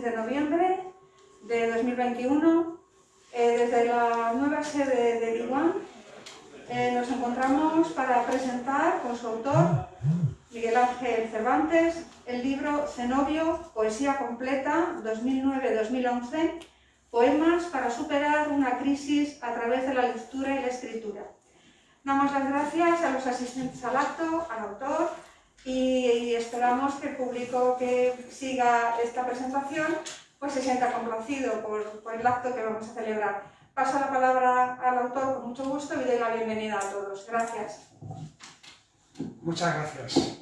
6 de noviembre de 2021. Eh, desde la nueva sede de Liguán eh, nos encontramos para presentar con su autor, Miguel Ángel Cervantes, el libro Cenobio, Poesía Completa, 2009-2011, Poemas para superar una crisis a través de la lectura y la escritura. Damos las gracias a los asistentes al acto, al autor, y esperamos que el público que siga esta presentación pues se sienta complacido por, por, el acto que vamos a celebrar. Paso la palabra al autor con mucho gusto y doy la bienvenida a todos. Gracias. Muchas gracias.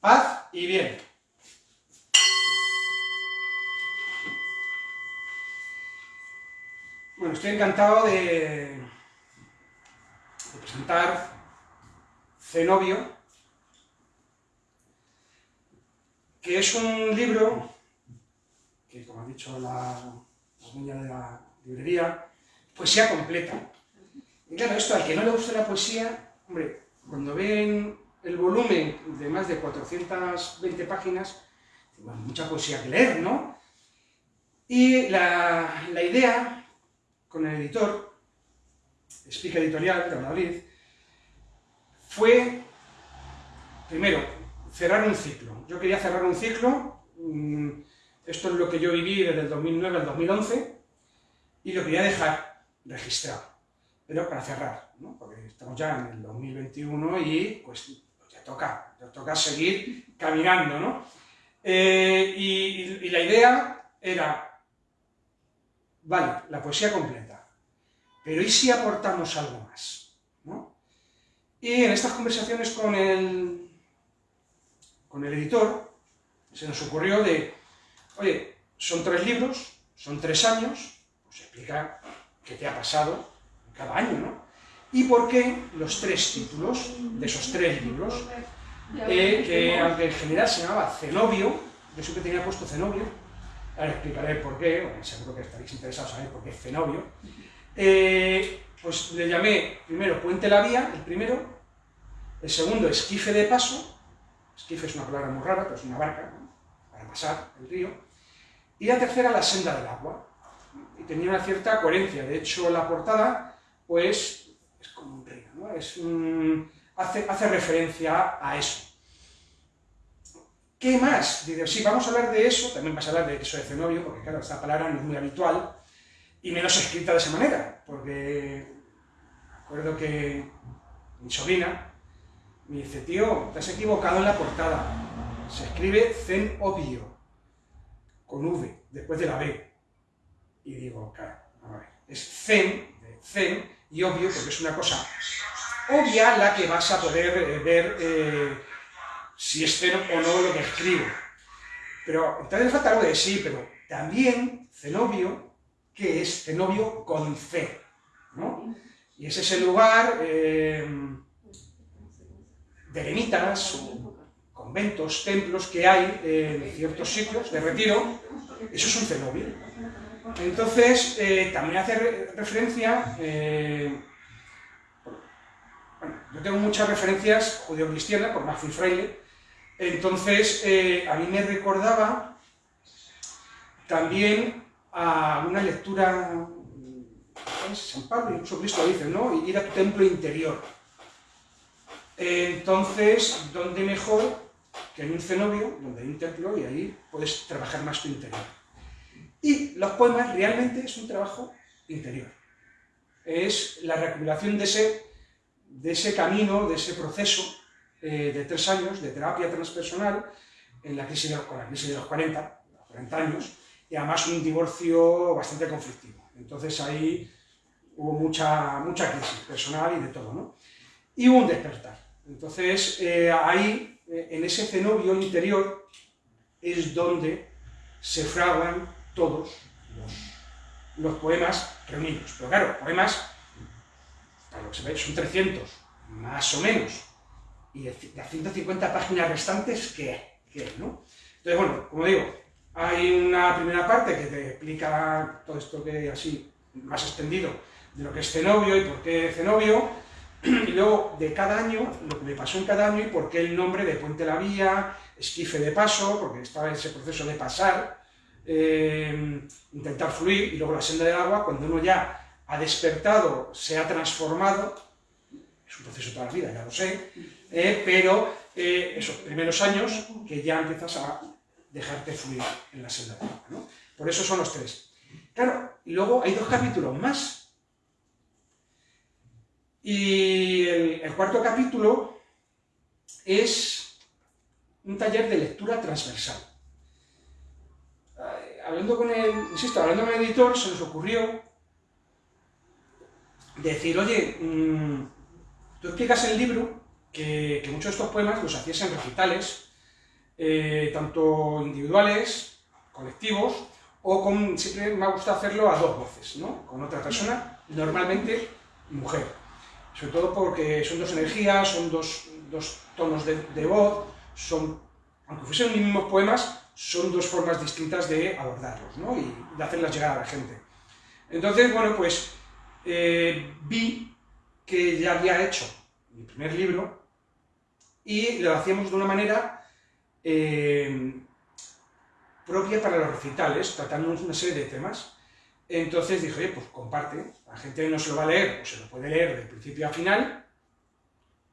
Paz y bien. Bueno, estoy encantado de presentar Cenobio, que es un libro que, como ha dicho la, la de la librería, poesía completa. Y claro, esto al que no le gusta la poesía, hombre, cuando ven el volumen de más de 420 páginas, bueno, mucha poesía que leer, ¿no? Y la idea con el editor Explica Editorial de Madrid, fue, primero, cerrar un ciclo. Yo quería cerrar un ciclo, mm, esto es lo que yo viví desde el 2009 al 2011, y lo quería dejar registrado, pero para cerrar, ¿no? porque estamos ya en el 2021 y pues ya toca, ya toca seguir caminando, ¿no? Eh, y la idea era, vale, la poesía completa, pero ¿y si aportamos algo más? Y en estas conversaciones con el, con el editor, se nos ocurrió de, oye, son tres libros, son tres años, pues explica qué te ha pasado cada año, ¿no? Y por qué los tres títulos de esos tres libros, eh, que aunque en general se llamaba Cenobio, yo siempre tenía puesto Cenobio, ahora explicaré por qué, seguro que estaréis interesados en saber por qué es Cenobio, eh, pues le llamé primero Puente la Vía, el primero, el segundo Esquife de Paso, esquife es una palabra muy rara, pero es una barca para pasar el río, y la tercera La Senda del Agua, y tenía una cierta coherencia, de hecho la portada pues es como un río, ¿no? es hace, hace referencia a eso. ¿Qué más? Dice, sí, vamos a hablar de eso, también vas a hablar de eso de cenobio, porque claro, esta palabra no es muy habitual, y menos escrita de esa manera, porque acuerdo que mi sobrina me dice, tío, te has equivocado en la portada, se escribe Zen Obvio, con V, después de la B. Y digo, claro, es Zen, Zen, y obvio, porque es una cosa obvia la que vas a poder eh, ver eh, si es Zen o no lo que escribo. Pero entonces falta algo de sí, pero también Zenobio que es Cenobio con C, ¿no? Y es ese lugar eh, de eremitas, conventos, templos que hay en ciertos sitios de retiro, eso es un cenobio. Entonces, eh, también hace referencia, eh, bueno, yo tengo muchas referencias judeo-cristianas, por más fui fraile, entonces a mí me recordaba también a una lectura, San Pablo, incluso Cristo dice, ¿no? Ir a tu templo interior. Entonces, ¿dónde mejor que en un cenobio, donde hay un templo, y ahí puedes trabajar más tu interior? Y los poemas realmente es un trabajo interior. Es la recuperación de ese, de ese camino, de ese proceso eh, de tres años de terapia transpersonal en la crisis de, con la crisis de los 40, 40 años, y además un divorcio bastante conflictivo. Entonces ahí hubo mucha, mucha crisis personal y de todo, ¿no? Y hubo un despertar. Entonces eh, ahí, eh, en ese cenobio interior, es donde se fraguan todos los, poemas reunidos. Pero claro, poemas, para lo que se ve, son 300, más o menos. Y de, las 150 páginas restantes, ¿qué? ¿Qué? ¿no? Entonces, bueno, como digo, hay una primera parte que te explica todo esto que así más extendido de lo que es Cenobio y por qué Cenobio. y luego de cada año, lo que me pasó en cada año y por qué el nombre de Puente la Vía, esquife de paso, porque estaba ese proceso de pasar, eh, intentar fluir, y luego la senda del agua, cuando uno ya ha despertado, se ha transformado, es un proceso toda la vida, ya lo sé, eh, pero eh, esos primeros años que ya empiezas a dejarte fluir en la senda del agua. ¿no? Por eso son los tres. Claro, y luego hay dos capítulos más. Y el cuarto capítulo es un taller de lectura transversal hablando con el, insisto, hablando con el editor, se nos ocurrió decir, oye, mm, tú explicas en el libro que, muchos de estos poemas los hacías en recitales, eh, tanto individuales, colectivos, o con, siempre me ha gustado hacerlo a dos voces, ¿no? Con otra persona, normalmente mujer. Sobre todo porque son dos energías, son dos, tonos de, de voz, son, aunque fuesen los mismos poemas, son dos formas distintas de abordarlos ¿no? y de hacerlas llegar a la gente. Entonces, bueno, pues eh, vi que ya había hecho mi primer libro y lo hacíamos de una manera eh, propia para los recitales, tratando una serie de temas. Entonces dije, oye, pues comparte, la gente no se lo va a leer, o se lo puede leer de principio a final,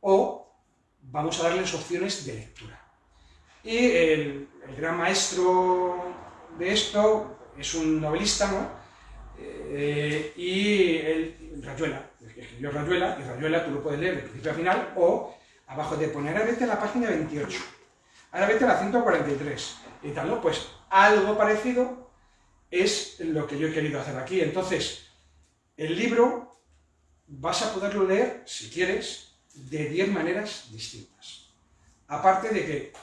o vamos a darles opciones de lectura. Y el, gran maestro de esto es un novelista, ¿no? Eh, y él, Rayuela, escribió Rayuela, y Rayuela tú lo puedes leer de principio a final, o abajo de poner, a la página 28, ahora vete a la 143, y tal, ¿no? Pues algo parecido es lo que yo he querido hacer aquí. Entonces, el libro vas a poderlo leer, si quieres, de 10 maneras distintas. Aparte de que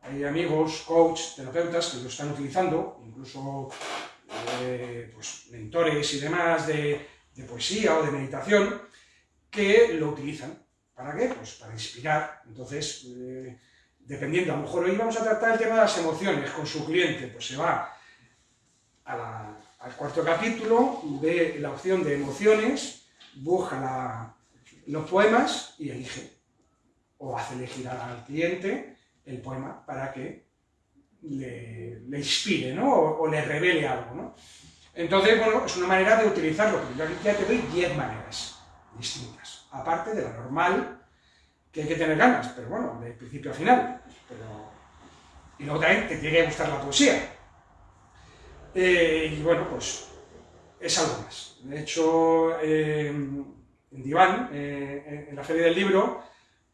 hay amigos, coach, terapeutas que lo están utilizando, incluso eh, pues, mentores y demás de, poesía o de meditación, que lo utilizan. ¿Para qué? Pues para inspirar. Entonces, eh, dependiendo, a lo mejor hoy vamos a tratar el tema de las emociones con su cliente, pues se va al cuarto capítulo, ve la opción de emociones, busca los poemas y elige. O hace elegir al cliente el poema para que le, inspire, ¿no? O, le revele algo, ¿no? Entonces, bueno, es una manera de utilizarlo, yo ya te doy 10 maneras distintas, aparte de la normal, que hay que tener ganas, pero bueno, de principio a final. Y luego también te tiene que gustar la poesía. Eh, y bueno, pues es algo más. De hecho, eh, en Diván, eh, en la Feria del Libro,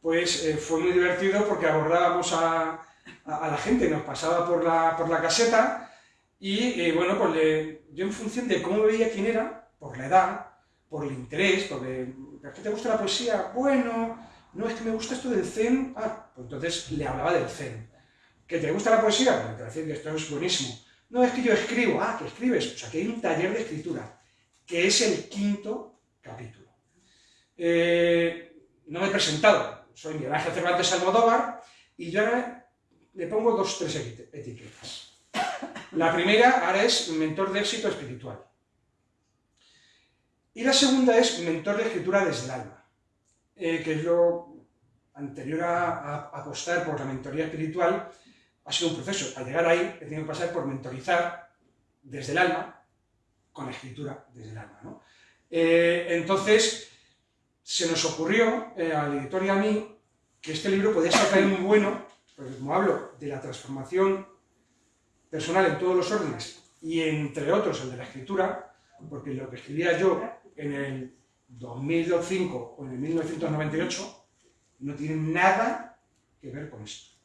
pues eh, fue muy divertido porque abordábamos a, la gente, nos pasaba por la, por la caseta y bueno, pues yo en función de cómo veía quién era, por la edad, por el interés, porque ¿a qué te gusta la poesía? Bueno, no es que me gusta esto del zen, ah, pues entonces le hablaba del zen. ¿Que te gusta la poesía? Pues te decía que esto es buenísimo. No, es que yo escribo, ah, que escribes, o sea, que hay un taller de escritura, que es el quinto capítulo. Eh, no me he presentado, soy Miguel Ángel Cervantes Almodóvar, y yo ahora le pongo dos, tres etiquetas. La primera ahora es mentor de éxito espiritual. Y la segunda es mentor de escritura desde el alma, eh, que es lo anterior a, apostar por la mentoría espiritual, ha sido un proceso. Al llegar ahí he tenido que pasar por mentorizar desde el alma, con la escritura desde el alma. Eh, entonces, se nos ocurrió eh, al editor y a mí que este libro podía ser muy bueno, porque como hablo de la transformación personal en todos los órdenes, y entre otros el de la escritura, porque lo que escribía yo en el 2005 o en el 1998 no tiene nada que ver con esto.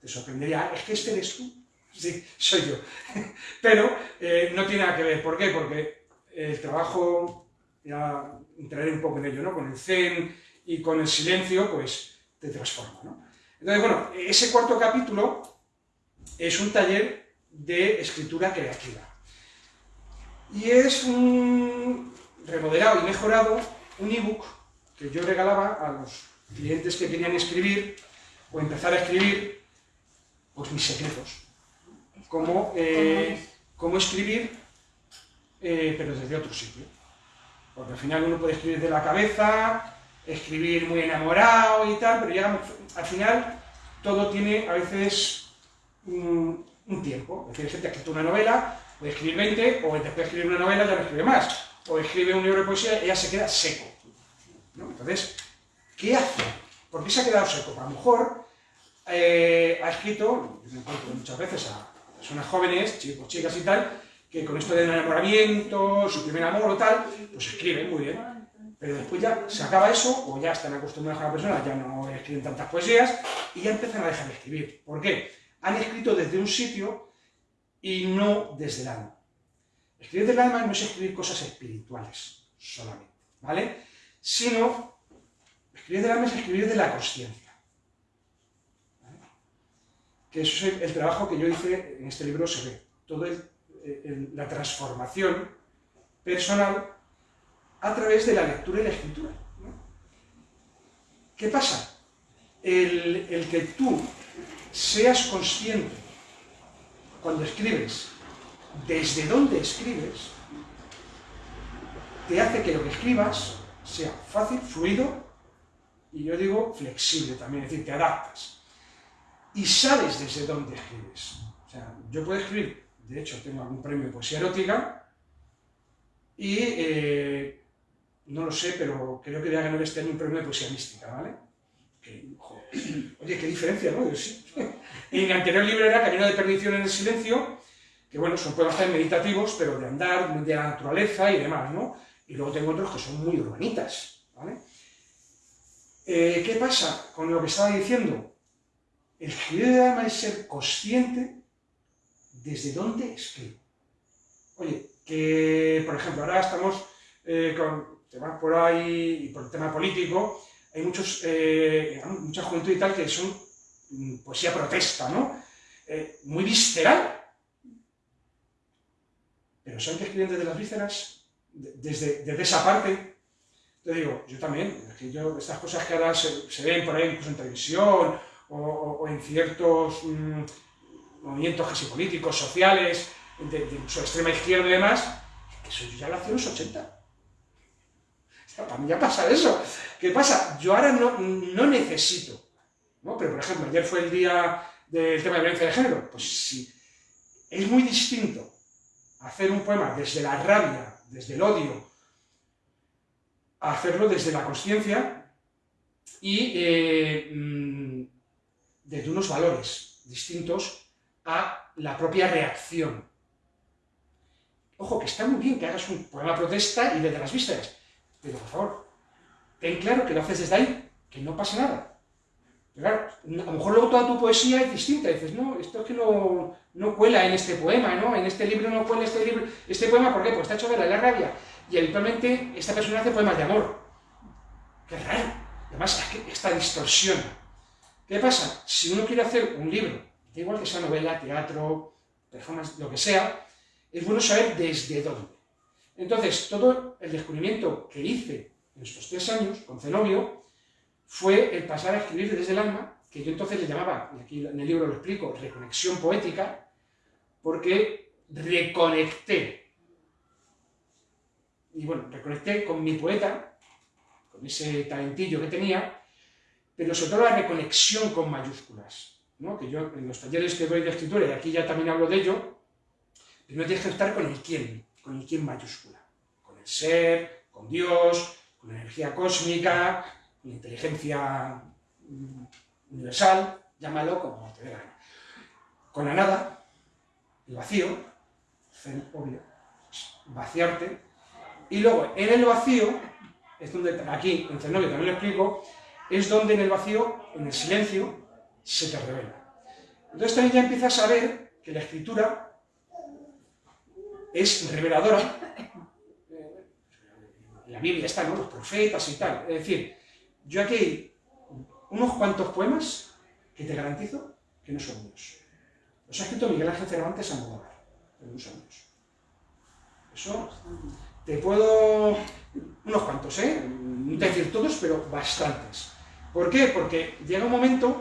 Te sorprendería, es que este eres tú. Sí, soy yo. Pero eh, no tiene nada que ver. ¿Por qué? Porque el trabajo ya entraré un poco en ello, ¿no? Con el zen y con el silencio, pues te transforma, ¿no? Entonces, bueno, ese cuarto capítulo es un taller de escritura creativa. Y es un remodelado y mejorado un ebook que yo regalaba a los clientes que querían escribir o empezar a escribir pues mis secretos. Como, eh, cómo escribir, eh, pero desde otro sitio. Porque al final uno puede escribir de la cabeza, escribir muy enamorado y tal, pero llega, al final todo tiene a veces un, tiempo. Es decir, gente ha escrito una novela, puede escribir 20, o después de escribir una novela ya no escribe más. O escribe un libro de poesía y ya se queda seco. Entonces, ¿qué hace? ¿Por qué se ha quedado seco? A lo mejor eh, ha escrito, yo me encuentro muchas veces a personas jóvenes, chicos, chicas y tal, que con esto del enamoramiento, su primer amor o tal, pues escriben muy bien. Pero después ya se acaba eso, o ya están acostumbrados a la persona, ya no escriben tantas poesías, y ya empiezan a dejar de escribir. ¿Por qué? Han escrito desde un sitio y no desde el alma. Escribir del alma no es escribir cosas espirituales solamente, ¿vale? Sino, escribir del alma es escribir de la consciencia que eso es el, trabajo que yo hice en este libro, se ve, toda la transformación personal a través de la lectura y la escritura. ¿Qué pasa? El, el que tú seas consciente cuando escribes desde dónde escribes, te hace que lo que escribas sea fácil, fluido y yo digo flexible también, es decir, te adaptas y sabes desde dónde escribes. O sea, yo puedo escribir, de hecho tengo algún premio de poesía erótica, y eh, no lo sé, pero creo que voy a ganar este año un premio de poesía mística, ¿vale? oye, qué diferencia, ¿no? Sí. mi anterior libro era Camino de perdición en el silencio, que bueno, son poemas meditativos, pero de andar, de la naturaleza y demás, ¿no? Y luego tengo otros que son muy urbanitas, ¿vale? Eh, ¿Qué pasa con lo que estaba diciendo? El escribir de alma es ser consciente desde dónde escribo. Oye, que por ejemplo ahora estamos eh, con temas por ahí y por el tema político, hay muchos, eh, mucha juventud y tal que son mm, poesía protesta, ¿no? Eh, muy visceral. Pero ¿saben que escriben desde las vísceras? Desde esa parte. Te digo, yo también, que estas cosas que ahora se, ven por ahí incluso en televisión o, en ciertos mm, movimientos casi políticos, sociales, de, su extrema izquierda y demás, eso yo ya lo hacía en los 80. para mí ya pasa eso. ¿Qué pasa? Yo ahora no, no necesito, ¿no? Pero, por ejemplo, ayer fue el día del tema de violencia de género. Pues sí, es muy distinto hacer un poema desde la rabia, desde el odio, hacerlo desde la conciencia y eh, mm, desde unos valores distintos a la propia reacción. Ojo, que está muy bien que hagas un poema protesta y desde las vísceras, pero por favor, ten claro que lo haces desde ahí, que no pasa nada. Claro, a lo mejor luego toda tu poesía es distinta, dices, no, esto es que no, no cuela en este poema, ¿no? En este libro no cuela este libro, este poema, ¿por qué? Pues está hecho de la rabia. Y habitualmente esta persona hace poemas de amor. Qué raro. Además, esta distorsión ¿Qué pasa? Si uno quiere hacer un libro, da igual que sea novela, teatro, performance, lo que sea, es bueno saber desde dónde. Entonces, todo el descubrimiento que hice en estos tres años con Zenobio fue el pasar a escribir desde el alma, que yo entonces le llamaba, y aquí en el libro lo explico, reconexión poética, porque reconecté. Y bueno, reconecté con mi poeta, con ese talentillo que tenía, pero sobre todo la reconexión con mayúsculas, ¿no? que yo en los talleres que doy de escritura, y aquí ya también hablo de ello, primero tienes que estar con el quién, con el quién mayúscula, con el ser, con Dios, con la energía cósmica, con la inteligencia mm, universal, llámalo como te dé la Con la nada, el vacío, obvio, vaciarte, y luego en el vacío, es donde aquí en Zenobio también lo explico, es donde en el vacío, en el silencio, se te revela. Entonces también ya empiezas a ver que la escritura es reveladora. En la Biblia están los profetas y tal. Es decir, yo aquí hay unos cuantos poemas que te garantizo que no son míos. Los ha escrito Miguel Ángel Cervantes a Modóvar, pero no son míos. Eso te puedo... unos cuantos, ¿eh? No decir todos, pero bastantes. ¿Por qué? Porque llega un momento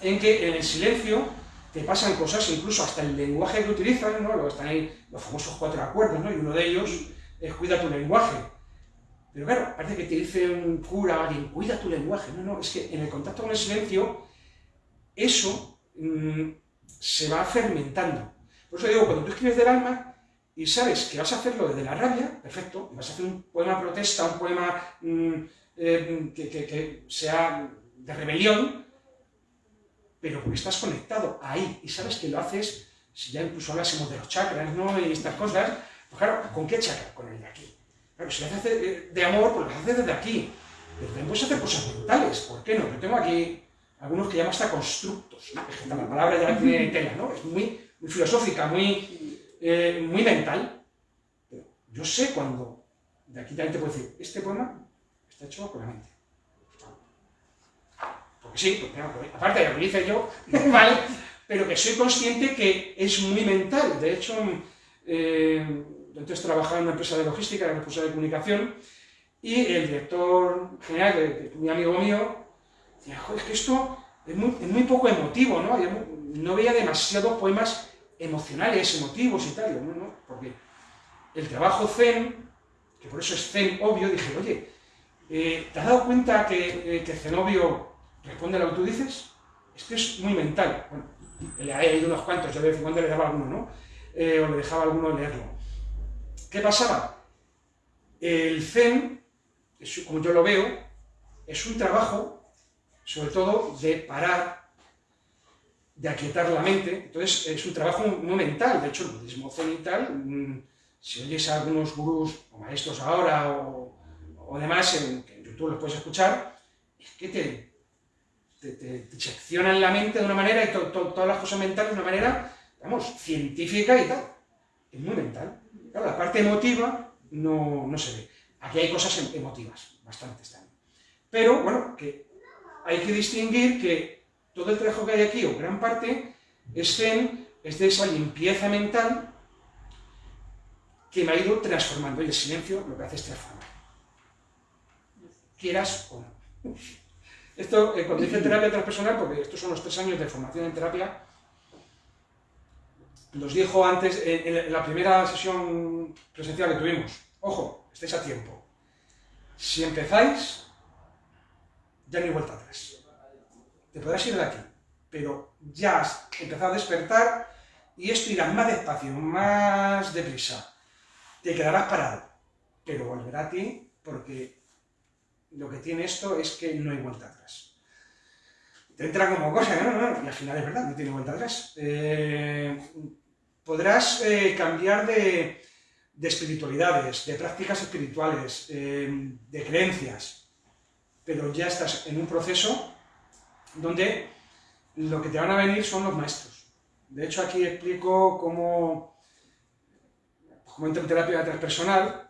en que en el silencio te pasan cosas, incluso hasta el lenguaje que utilizan, ¿no? Están ahí los famosos cuatro acuerdos, ¿no? Y uno de ellos es cuida tu lenguaje. Pero claro, parece que te dice un cura, alguien, cuida tu lenguaje. No, no, es que en el contacto con el silencio, eso mm, se va fermentando. Por eso digo, cuando tú escribes del alma y sabes que vas a hacerlo desde la rabia, perfecto, vas a hacer un poema protesta, un poema mm, eh, que, que sea de rebelión, pero porque estás conectado ahí y sabes que lo haces, si ya incluso hablásemos de los chakras, ¿no? Y estas cosas, pues claro, ¿con qué chakra? Con el de aquí. Claro, si lo haces de amor, pues lo haces desde aquí. Pero también puedes hacer cosas mentales, ¿por qué no? Yo tengo aquí algunos que llaman hasta constructos, ¿no? la palabra ya tiene tela, ¿no? Es muy, filosófica, muy, eh, muy mental. Pero yo sé cuando, de aquí también te puedo decir, este poema está hecho con la mente sí, aparte ya lo hice yo, ¿vale? Pero que soy consciente que es muy mental. De hecho, eh, entonces trabajaba en una empresa de logística, era responsable de comunicación, y el director general, que, mi amigo mío, decía, joder, es que esto es muy, poco emotivo, ¿no? no veía demasiados poemas emocionales, emotivos y tal, ¿no? ¿no? Porque el trabajo zen, que por eso es zen obvio, dije, oye, eh, ¿te has dado cuenta que, eh, Zenobio responde lo que tú dices, es que es muy mental. Bueno, le he ido unos cuantos, yo de vez en cuando le daba alguno, ¿no? Eh, o le dejaba a alguno leerlo. ¿Qué pasaba? El Zen, como yo lo veo, es un trabajo, sobre todo, de parar, de aquietar la mente. Entonces, es un trabajo muy mental. De hecho, el budismo zen y tal, mm, si oyes a algunos gurús o maestros ahora o, o demás, en, en YouTube los puedes escuchar, es que te, te, seccionan la mente de una manera y todas las cosas mentales de una manera, vamos, científica y tal. Es muy mental. Claro, la parte emotiva no, no se ve. Aquí hay cosas em, emotivas, bastantes también. Pero, bueno, que hay que distinguir que todo el trabajo que hay aquí, o gran parte, es, en, es de esa limpieza mental que me ha ido transformando. Y el silencio lo que hace es transformar. Quieras o no. Esto, eh, cuando dice terapia transpersonal, porque estos son los tres años de formación en terapia, los dijo antes, en, la primera sesión presencial que tuvimos, ojo, estáis a tiempo. Si empezáis, ya no hay vuelta atrás. Te podrás ir de aquí, pero ya has empezado a despertar y esto irá más despacio, más deprisa. Te quedarás parado, pero volverá a ti porque lo que tiene esto es que no hay vuelta atrás. Te entra como cosa, ¿no? y al final es verdad, no tiene vuelta atrás. Eh, podrás eh, cambiar de, espiritualidades, de prácticas espirituales, eh, de creencias, pero ya estás en un proceso donde lo que te van a venir son los maestros. De hecho, aquí explico cómo, cómo entro en terapia transpersonal,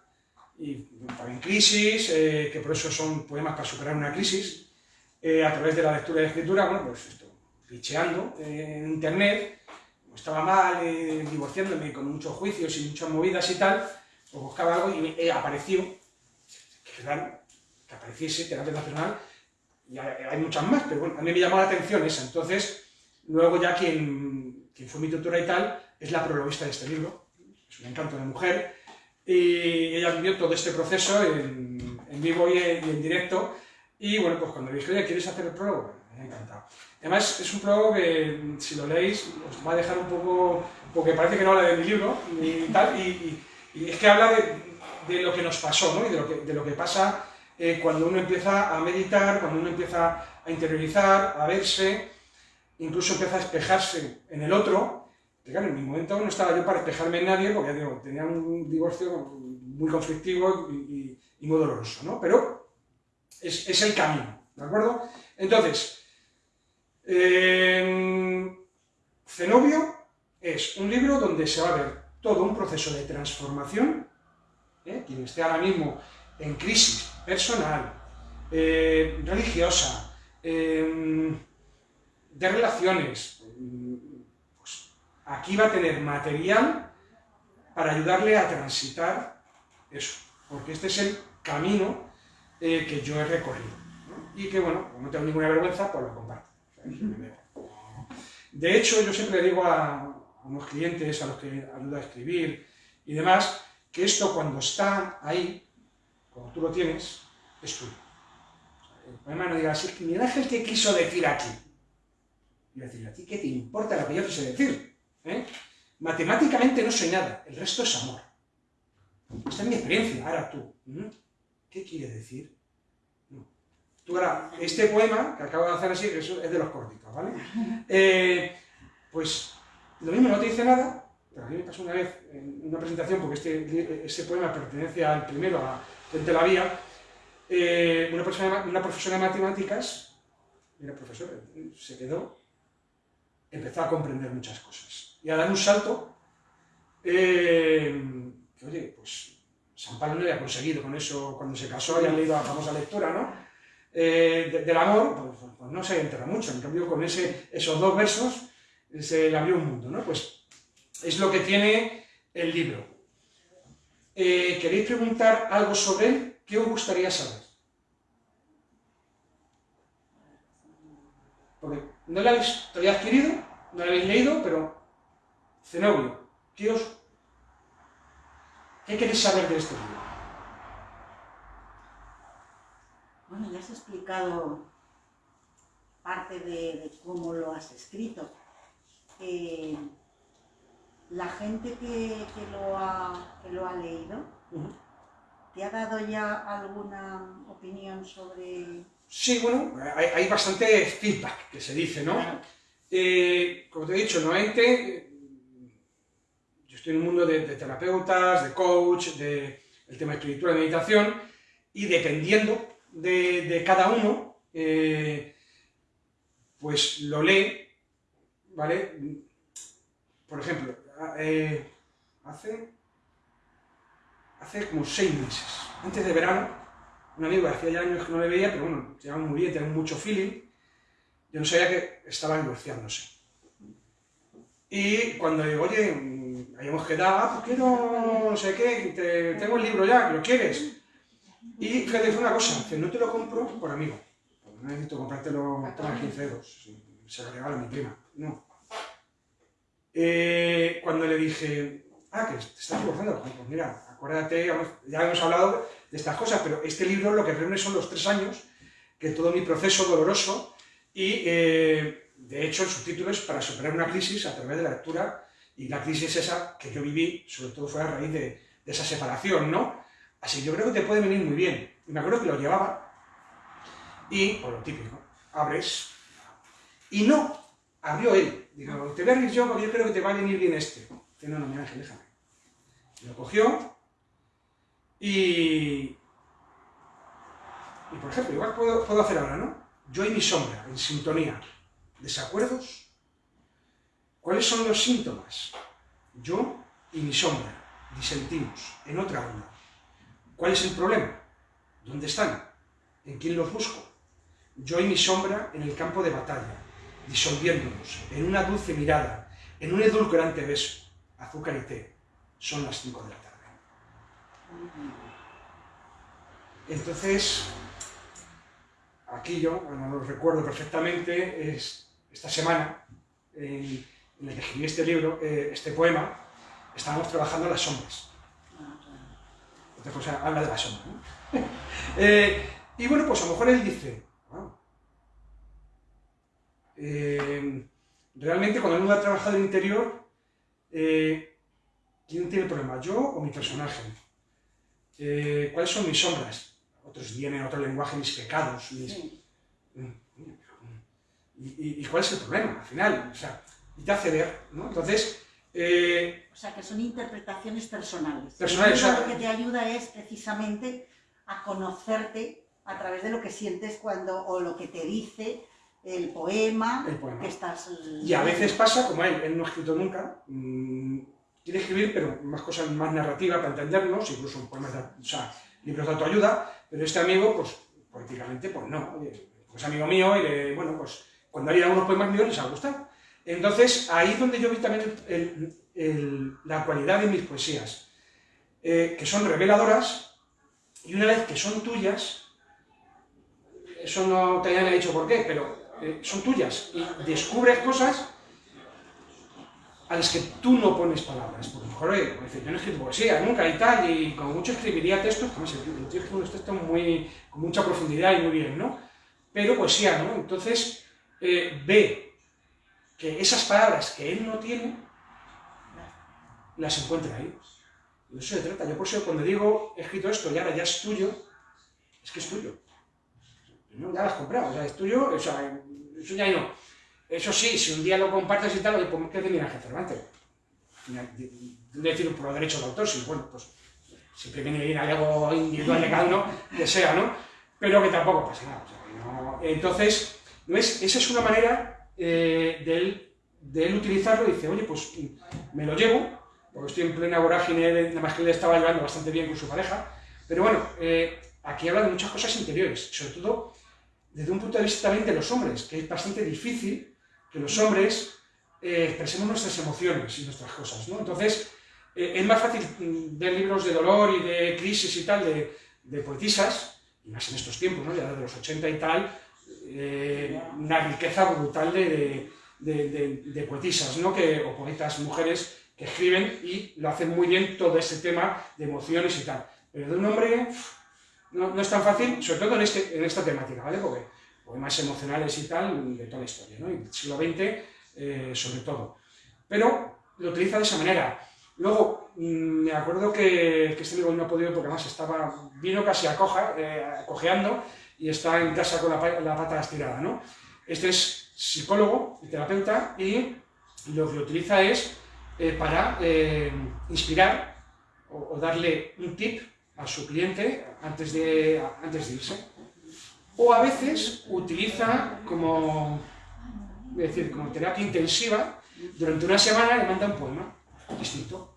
y también crisis, eh, que por eso son poemas para superar una crisis, eh, a través de la lectura y escritura, bueno, pues esto, ficheando en internet, estaba mal, eh, divorciándome con muchos juicios y muchas movidas y tal, pues buscaba algo y me apareció, que claro, que apareciese terapia nacional, y hay muchas más, pero bueno, a mí me llamó la atención esa, entonces, luego ya quien, quien fue mi tutora y tal, es la prologuista de este libro, es un encanto de mujer, y ella vivió todo este proceso en, en vivo y en, directo. Y bueno, pues cuando le dije, oye, ¿quieres hacer el prólogo? Me ha encantado. Además, es un prólogo que, si lo leéis, os va a dejar un poco, porque parece que no habla de mi libro, y tal, y, es que habla de, de, lo que nos pasó, ¿no? Y de lo que, de lo que pasa eh, cuando uno empieza a meditar, cuando uno empieza a interiorizar, a verse, incluso empieza a espejarse en el otro, claro, en mi momento no estaba yo para despejarme en nadie, porque digo, tenía un divorcio muy conflictivo y, muy doloroso, ¿no? Pero es, el camino, ¿de acuerdo? Entonces, Zenobio es un libro donde se va a ver todo un proceso de transformación, ¿eh? quien esté ahora mismo en crisis personal, eh, religiosa, em, de relaciones, aquí va a tener material para ayudarle a transitar eso, porque este es el camino eh, que yo he recorrido. Y que, bueno, como no tengo ninguna vergüenza, pues lo comparto. De hecho, yo siempre le digo a, unos clientes a los que ayuda a escribir y demás, que esto cuando está ahí, como tú lo tienes, es tuyo. El poema no diga así, Miguel Ángel, ¿qué quiso decir aquí? Y decir, ¿a ti qué te importa lo que yo quise decir? ¿Eh? Matemáticamente no soy nada, el resto es amor. Esta es mi experiencia, ahora tú. ¿Qué quiere decir? Tú ahora, este poema, que acabo de hacer así, que es de los córticos, ¿vale? Eh, pues lo mismo no te dice nada, pero a mí me pasó una vez en una presentación, porque este, ese poema pertenece al primero, a Gente la Vía, eh, una, una profesora de matemáticas, era profesora, se quedó, empezó a comprender muchas cosas y a dar un salto eh, que, oye, pues San Pablo no había conseguido con eso cuando se casó han leído la famosa lectura, ¿no? Eh, del amor, pues, pues, pues, no se entera mucho, en cambio con ese, esos dos versos se le abrió un mundo, ¿no? Pues es lo que tiene el libro. Eh, ¿Queréis preguntar algo sobre él? ¿Qué os gustaría saber? Porque no lo habéis todavía adquirido, no lo habéis leído, pero Zenobio, ¿qué os ¿Qué queréis saber de este libro? Bueno, ya has explicado parte de, cómo lo has escrito. Eh, la gente que, lo ha, lo ha leído, ¿te ha dado ya alguna opinión sobre...? Sí, bueno, hay, bastante feedback que se dice, ¿no? Eh, como te he dicho, normalmente estoy en un mundo de, terapeutas, de coach, de el tema de escritura, de meditación, y dependiendo de, cada uno, eh, pues lo lee, ¿vale? Por ejemplo, eh, hace, hace como seis meses, antes de verano, un amigo hacía ya años que no le veía, pero bueno, llevaba muy bien, tenía mucho feeling, yo no sabía que estaba divorciándose. Y cuando digo, oye, habíamos quedado, ah, pues quiero no sé qué, tengo el libro ya, lo quieres. Y fíjate, fue una cosa, que no te lo compro por amigo. No necesito comprártelo, toma 15 euros, se lo regalo a mi prima. No. Eh, cuando le dije, ah, que te estás divorciando, pues mira, acuérdate, ya hemos hablado de estas cosas, pero este libro lo que reúne son los tres años, que todo mi proceso doloroso, y eh, de hecho el subtítulo es para superar una crisis a través de la lectura y la crisis esa que yo viví, sobre todo fue a raíz de, esa separación, ¿no? Así que yo creo que te puede venir muy bien. Y me acuerdo que lo llevaba y, por lo típico, abres y no, abrió él. Digo, te voy a abrir yo yo creo que te va a venir bien este. Dice, no, no, mi ángel, déjame. lo cogió y... Y por ejemplo, igual puedo, puedo hacer ahora, ¿no? Yo y mi sombra, en sintonía. ¿Desacuerdos? ¿Cuáles son los síntomas? Yo y mi sombra disentimos en otra onda. ¿Cuál es el problema? ¿Dónde están? ¿En quién los busco? Yo y mi sombra en el campo de batalla, disolviéndonos en una dulce mirada, en un edulcorante beso, azúcar y té. Son las 5 de la tarde. Entonces, aquí yo, no lo recuerdo perfectamente, es esta semana, en el que escribí este libro, eh, este poema, estábamos trabajando las sombras. Entonces, pues, habla de la sombra. Eh, y bueno, pues a lo mejor él dice, eh, realmente cuando uno ha trabajado el interior, ¿quién tiene el problema, yo o mi personaje? ¿Cuáles son mis sombras? Otros vienen otro lenguaje, mis pecados, mm, mm, ¿Y, ¿Y, cuál es el problema al final? O sea, y te hace ver, ¿no? Entonces... Eh, o sea, que son interpretaciones personales. Personales. O lo que te ayuda es precisamente a conocerte a través de lo que sientes cuando, o lo que te dice el poema, el poema. que estás... Y a veces pasa, como él, él no ha escrito nunca, mmm, quiere escribir, pero más cosas más narrativas para entendernos, incluso poemas de, o sea, libros de autoayuda, pero este amigo, pues, políticamente, pues no, pues amigo mío, y bueno, pues cuando haría unos poemas míos les ha gustado. Entonces, ahí es donde yo vi también la cualidad de mis poesías, eh, que son reveladoras, y una vez que son tuyas, eso no te hayan dicho por qué, pero eh, son tuyas, y descubres cosas a las que tú no pones palabras. Porque mejor, oye, yo no he escrito poesía nunca y tal, y como mucho escribiría textos, como se escribe unos textos muy, con mucha profundidad y muy bien, ¿no? Pero poesía, ¿no? Entonces, eh, ve que esas palabras que él no tiene, las encuentra ahí. De eso se trata. Yo por eso cuando digo, he escrito esto y ahora ya es tuyo, es que es tuyo. ¿No? Ya lo has comprado, o sea, es tuyo, o sea, eso ya no. Eso sí, si un día lo compartes y tal, oye, pues ¿qué te viene Cervantes? No decir por los derechos de autor, sino bueno, pues siempre viene bien algo individual de cada uno, que sea, ¿no? Pero que tampoco pasa nada. Entonces, ¿no es? esa es una manera eh, de, él, de, él, utilizarlo y dice, oye, pues me lo llevo, porque estoy en plena vorágine, nada más que él estaba llevando bastante bien con su pareja, pero bueno, eh, aquí habla de muchas cosas interiores, sobre todo desde un punto de vista también de los hombres, que es bastante difícil que los hombres eh, expresemos nuestras emociones y nuestras cosas, ¿no? Entonces, eh, es más fácil mm, ver libros de dolor y de crisis y tal de, de poetisas, y más en estos tiempos, ¿no? Ya de los 80 y tal, eh, una riqueza brutal de, de, de, poetisas, ¿no? Que, o poetas mujeres que escriben y lo hacen muy bien todo ese tema de emociones y tal. Pero de un hombre no, es tan fácil, sobre todo en, este, en esta temática, ¿vale? Porque poemas emocionales y tal, de toda la historia, ¿no? Y siglo XX, eh, sobre todo. Pero lo utiliza de esa manera. Luego, mm, me acuerdo que, que, este libro no ha podido porque además estaba, vino casi a coja, eh, cojeando y está en casa con la, pata estirada, ¿no? Este es psicólogo y terapeuta y lo que utiliza es eh, para inspirar o, o, darle un tip a su cliente antes de, antes de irse. O a veces utiliza como, decir, como terapia intensiva, durante una semana le manda un poema distinto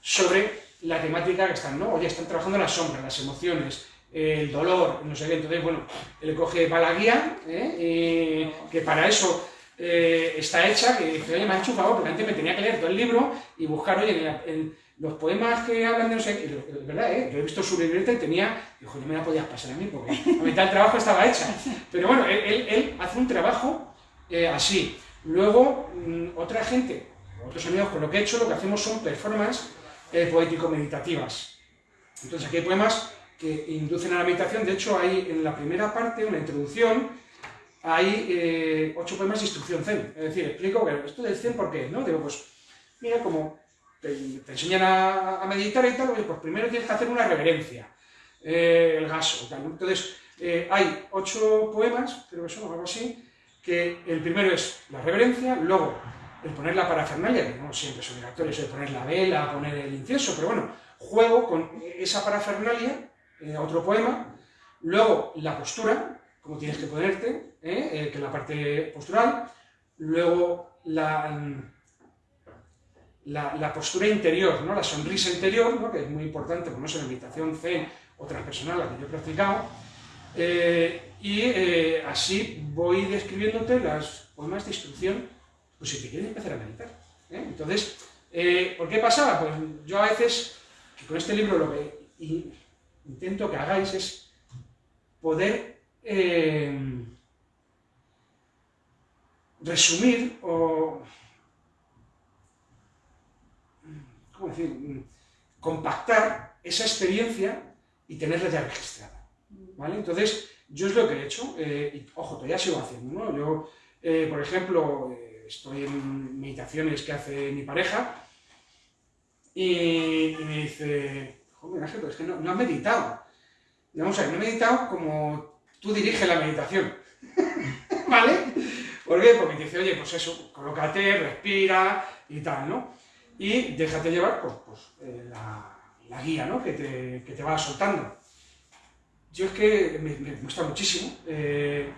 sobre la temática que están, ¿no? Oye, están trabajando las sombras, las emociones, el dolor, no sé qué, entonces, bueno, él coge para la guía, ¿eh? que para eso eh, está hecha, que dice, oye, me ha hecho favor, porque antes me tenía que leer todo el libro y buscar, oye, en, en los poemas que hablan de no sé qué, verdad, ¿eh? yo he visto su libreta y tenía, dijo, no me la podías pasar a mí, porque a mitad del trabajo estaba hecha. Pero bueno, él, él, él hace un trabajo eh, así. Luego, mmm, otra gente, otros amigos, con lo que he hecho, lo que hacemos son performances eh, poético-meditativas. Entonces aquí hay poemas que inducen a la meditación, de hecho hay en la primera parte, una introducción, hay eh, ocho poemas de instrucción zen, es decir, explico que esto del zen, ¿por qué? ¿no? Digo, pues, mira, como te, enseñan a, meditar y tal, oye, pues primero tienes que hacer una reverencia, eh, el gaso, tal. Entonces, eh, hay ocho poemas, creo que son algo así, que el primero es la reverencia, luego el poner la parafernalia, que no siempre es obligatorio, eso de poner la vela, poner el incienso, pero bueno, juego con esa parafernalia, eh, otro poema, luego la postura, como tienes que ponerte, ¿eh? Que es la parte postural, luego la, la, postura interior, ¿no? la sonrisa interior, ¿no? que es muy importante, en la meditación zen o transpersonal, la que yo he practicado, eh, y eh, así voy describiéndote las poemas de instrucción, pues si te quieres empezar a meditar. ¿eh? Entonces, ¿por qué pasaba? Pues yo a veces, con este libro lo que intento que hagáis es poder resumir o, ¿cómo decir?, compactar esa experiencia y tenerla ya registrada. ¿vale? Entonces, yo es lo que he hecho, eh, y ojo, todavía sigo haciendo, ¿no? Yo, eh, por ejemplo, eh, estoy en meditaciones que hace mi pareja y, me dice, joder, Ángel, pero es que no, has meditado. Vamos a ver, no he meditado como tú diriges la meditación, ¿vale? ¿Por qué? Porque te dice, oye, pues eso, colócate, respira y tal, ¿no? Y déjate llevar pues, pues eh, la, la, guía, ¿no? Que te, que te va soltando. Yo es que me, me gusta muchísimo eh,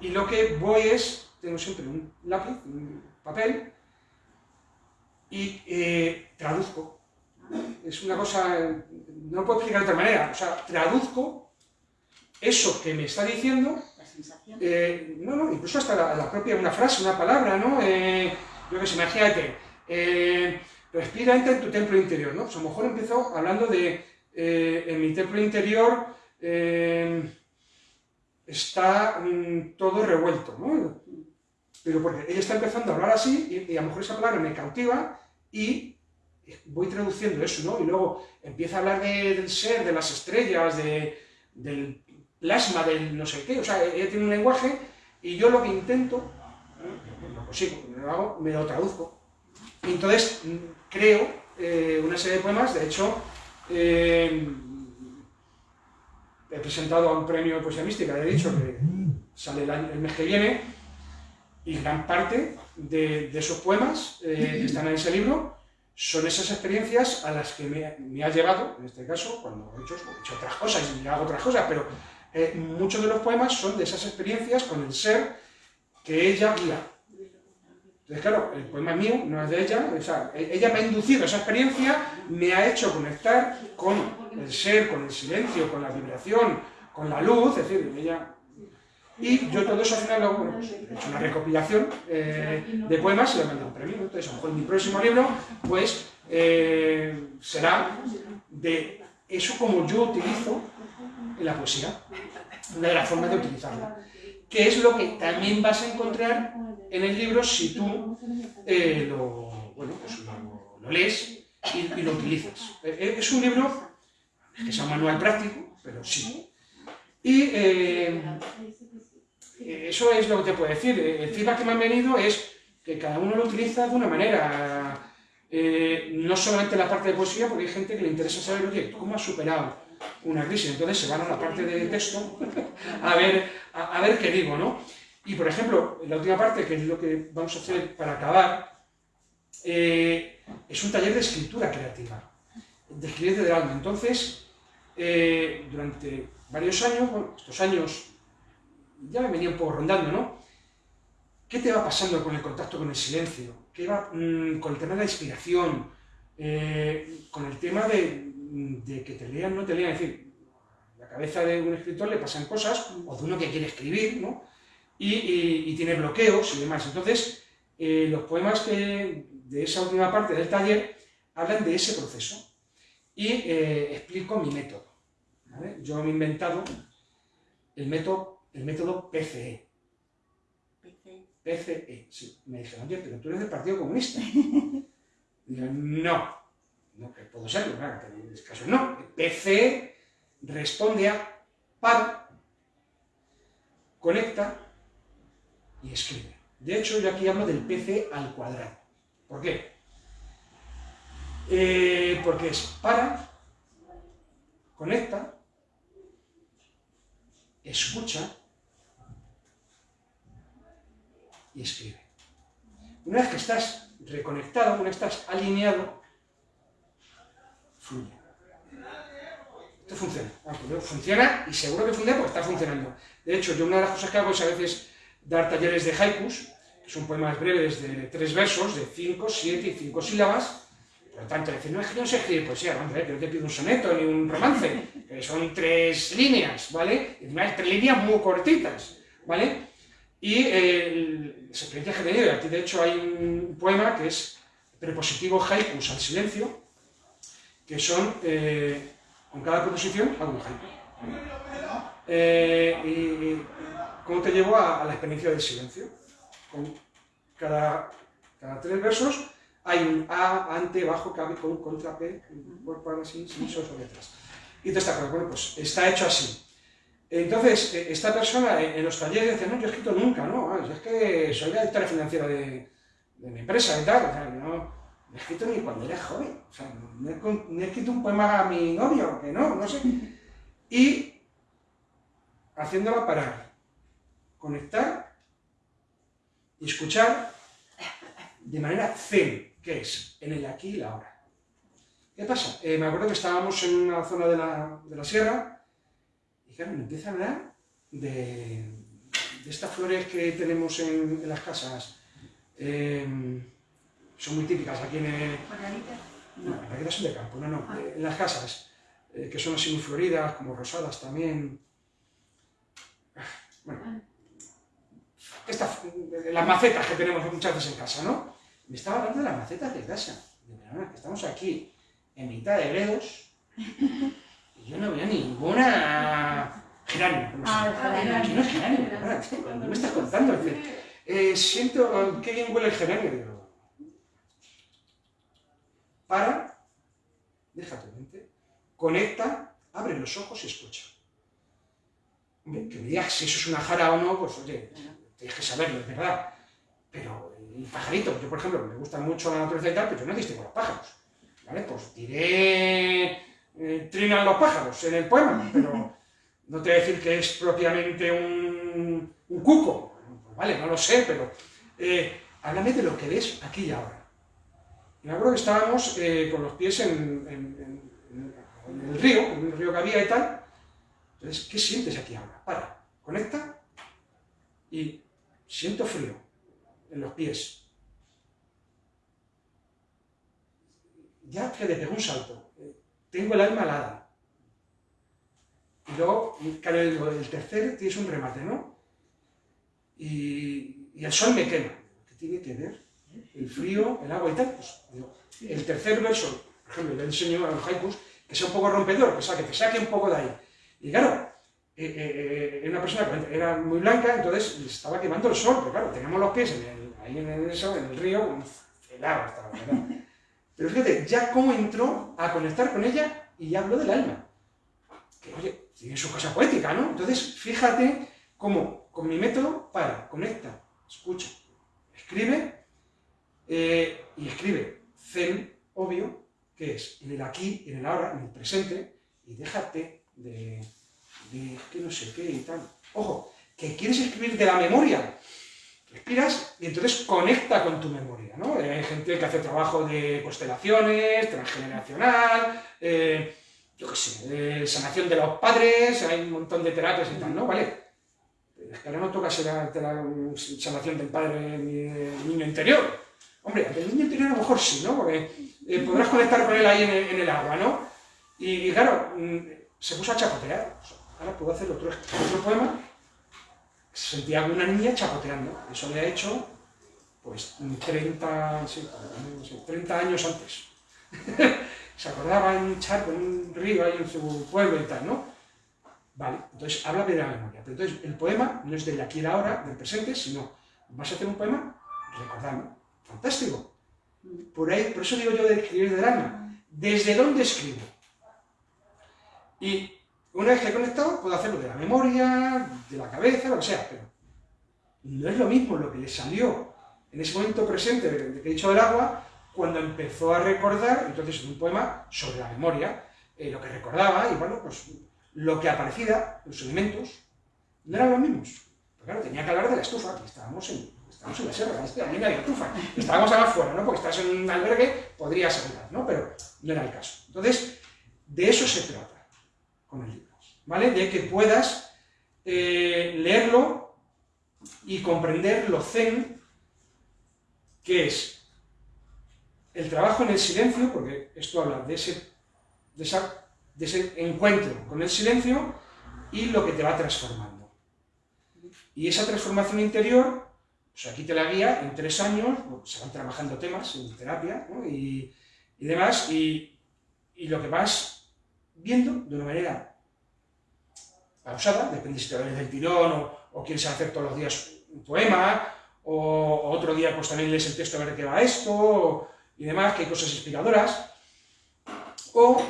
y lo que voy es, tengo siempre un lápiz, un papel y eh, traduzco. Es una cosa, no lo puedo explicar de otra manera, o sea, traduzco eso que me está diciendo no, no, incluso hasta la, la, propia, una frase, una palabra, ¿no? Yo que sé, imagínate, eh, respira, entra en tu templo interior, ¿no? Pues a lo mejor empezó hablando de, eh, en mi templo interior eh, está mm, todo revuelto, ¿no? pero porque ella está empezando a hablar así y, a lo mejor esa palabra me cautiva y voy traduciendo eso, ¿no? Y luego empieza a hablar del ser, de las estrellas, del plasma, del no sé qué, o sea, ella tiene un lenguaje y yo lo que intento, lo consigo, lo me lo traduzco. Entonces creo eh, una serie de poemas, de hecho, eh, he presentado a un premio de poesía mística, he dicho que sale el, mes que viene, y gran parte de, esos poemas que están en ese libro son esas experiencias a las que me, ha llevado, en este caso, cuando he hecho, otras cosas y hago otras cosas, pero eh, muchos de los poemas son de esas experiencias con el ser que ella guía. Entonces, claro, el poema mío no es de ella, o sea, e-, ella me ha inducido esa experiencia, me ha hecho conectar con el ser, con el silencio, con la vibración, con la luz, es decir, ella... Y yo todo eso al final lo, bueno, pues, he hecho una recopilación eh, de poemas y le mandado un premio. Entonces, a lo mejor mi próximo libro, pues, eh, será de eso como yo utilizo en la poesía, una de las formas de utilizarla, que es lo que también vas a encontrar en el libro si tú eh, lo, bueno, pues lo, lees y, lo utilizas. Eh, eh, es un libro que es un manual práctico, pero sí. Y eso es lo que te puedo decir. El feedback que me han venido es que cada uno lo utiliza de una manera. no solamente la parte de poesía, porque hay gente que le interesa saber, oye, ¿cómo has superado una crisis. Entonces se van a la parte de texto a ver, a, ver qué digo, ¿no? Y por ejemplo, la última parte, que es lo que vamos a hacer para acabar, eh, es un taller de escritura creativa, de escribir del alma. Entonces, eh, durante varios años, bueno, estos años ya me venía un poco rondando, ¿no? ¿Qué te va pasando con el contacto con el silencio? ¿Qué va mm, con el tema de la inspiración? Eh, con el tema de, de que te lean, no te lean, es decir, la cabeza de un escritor le pasan cosas, o de uno que quiere escribir, ¿no? Y, tiene bloqueos y demás. Entonces, eh, los poemas que, de esa última parte del taller hablan de ese proceso y eh, explico mi método. Yo me he inventado el método, el método PCE. PCE, sí. Me dijeron, oye, pero tú eres del Partido Comunista. Digo, no, no que puedo serlo, claro, pero en este caso no. PC responde a para, conecta y escribe. De hecho, yo aquí hablo del PC al cuadrado. ¿Por qué? Eh, porque es para, conecta, escucha y escribe. Una vez que estás reconectado, una vez que estás alineado, fluye. Esto funciona. Pues funciona y seguro que funciona porque está funcionando. De hecho, yo una de las cosas que hago es a veces dar talleres de haikus, que son poemas breves de tres versos, de cinco, siete y cinco sílabas. Por lo tanto, decir, no es que no sé escribir poesía, vamos a que no te pido un soneto ni un romance, que son tres líneas, ¿vale? Y además tres líneas muy cortitas, ¿vale? Y eh, las experiencias que y aquí de hecho hay un poema que es prepositivo haikus al silencio, que son, eh, con cada proposición, algún ejemplo. Eh, y, cómo te llevo a, la experiencia del silencio. Con cada, cada tres versos hay un A, ante, bajo, cabe, con, contra, P, por, para, sin, sin, sobre letras. Y te está bueno, pues está hecho así. Entonces, eh, esta persona en los talleres dice, no, yo he escrito nunca, ¿no? Ah, es que soy la directora financiera de, de mi empresa y tal, o sea, no, he escrito ni cuando era joven. O sea, no he, escrito un poema a mi novio, que no, no sé. Y haciéndola parar, conectar y escuchar de manera zen, que es en el aquí y la ahora. ¿Qué pasa? Eh, me acuerdo que estábamos en una zona de la, de la sierra y claro, me empieza a hablar de, de estas flores que tenemos en, en las casas. Eh, son muy típicas aquí en el... No, las margaritas son de campo, no, no, ah. eh, en las casas, que son así muy floridas, como rosadas también. Bueno, las macetas que tenemos muchas veces en casa, ¿no? Me estaba hablando de las macetas de casa. De verdad, que estamos aquí en mitad de gredos y yo no veo ninguna geranio. No. Ah, no es geranio. ¿Qué me estás contando? eh, siento, qué bien huele el geranio. para, deja tu mente, conecta, abre los ojos y escucha. que me digas si eso es una jara o no, pues oye, tienes que saberlo, es verdad. Pero el pajarito, yo por ejemplo, me gusta mucho la naturaleza y tal, pero yo no distingo los pájaros. ¿Vale? Pues diré, eh, trinan los pájaros en el poema, pero no te voy a decir que es propiamente un, cuco. Pues vale, no lo sé, pero eh, háblame de lo que ves aquí y ahora. Y me acuerdo que estábamos eh, con los pies en, en, el río, en el río que había y tal. Entonces, ¿qué sientes aquí ahora? Para, conecta y siento frío en los pies. Ya que le pegó un salto. Tengo el alma alada. Y luego, el, tercer tienes un remate, ¿no? Y, el sol me quema. ¿Qué tiene que ver? El frío, el agua y tal. Pues, el tercer verso, por ejemplo, le enseño a los haikus, que sea un poco rompedor, que, sea, que te saque un poco de ahí. Y claro, eh, eh, eh una persona que era muy blanca, entonces estaba quemando el sol, pero claro, teníamos los pies en el, ahí en el, en el río, helado estaba, ¿verdad? Pero fíjate, ya cómo entró a conectar con ella y ya habló del alma. Que oye, tiene su cosa poética, ¿no? Entonces, fíjate cómo con mi método para, conecta, escucha, escribe eh, y escribe zen, obvio, que es en el aquí, en el ahora, en el presente, y déjate de, de que no sé qué y tal. Ojo, que quieres escribir de la memoria, respiras y entonces conecta con tu memoria, ¿no? Eh, hay gente que hace trabajo de constelaciones, transgeneracional, eh, yo qué sé, sanación de los padres, hay un montón de terapias y tal, ¿no? ¿Vale? Es que ahora no toca ser la, sanación del padre ni del niño interior. Hombre, del niño interior a lo mejor sí, ¿no? Porque eh, podrás conectar con él ahí en el, agua, ¿no? Y, claro, mm, se puso a chapotear. Ahora puedo hacer otro, otro poema como una niña chapoteando. Eso le ha hecho, pues, 30, sí, 30 años antes. se acordaba en un charco, en un río ahí en su pueblo y tal, ¿no? Vale, entonces habla de la memoria. Pero entonces el poema no es del aquí y la ahora, del presente, sino vas a hacer un poema recordando. Fantástico. Por eso digo yo de escribir del alma. ¿Desde dónde escribo? Y una vez que he conectado, puedo hacerlo de la memoria, de la cabeza, lo que sea, pero no es lo mismo lo que le salió en ese momento presente de que he dicho del agua, cuando empezó a recordar, entonces en un poema sobre la memoria, eh, lo que recordaba, y bueno, pues lo que aparecía, los elementos, no eran los mismos. Pero claro, tenía que hablar de la estufa, que estábamos en, estábamos en la sierra, aquí no hay estufa, estábamos afuera, ¿no? Porque estás en un albergue, podrías hablar, ¿no? Pero no era el caso. Entonces, de eso se trata con el libro, ¿vale? De que puedas eh, leerlo y comprender lo zen, que es el trabajo en el silencio, porque esto habla de ese, encuentro con el silencio y lo que te va transformando. Y esa transformación interior, pues aquí te la guía, en tres años, se van trabajando temas en terapia y, demás, y, y lo que vas viendo de una manera pausada, depende si te va del tirón o, o, quieres hacer todos los días un poema, o, otro día pues también lees el texto a ver qué va esto, y demás, que hay cosas inspiradoras, o,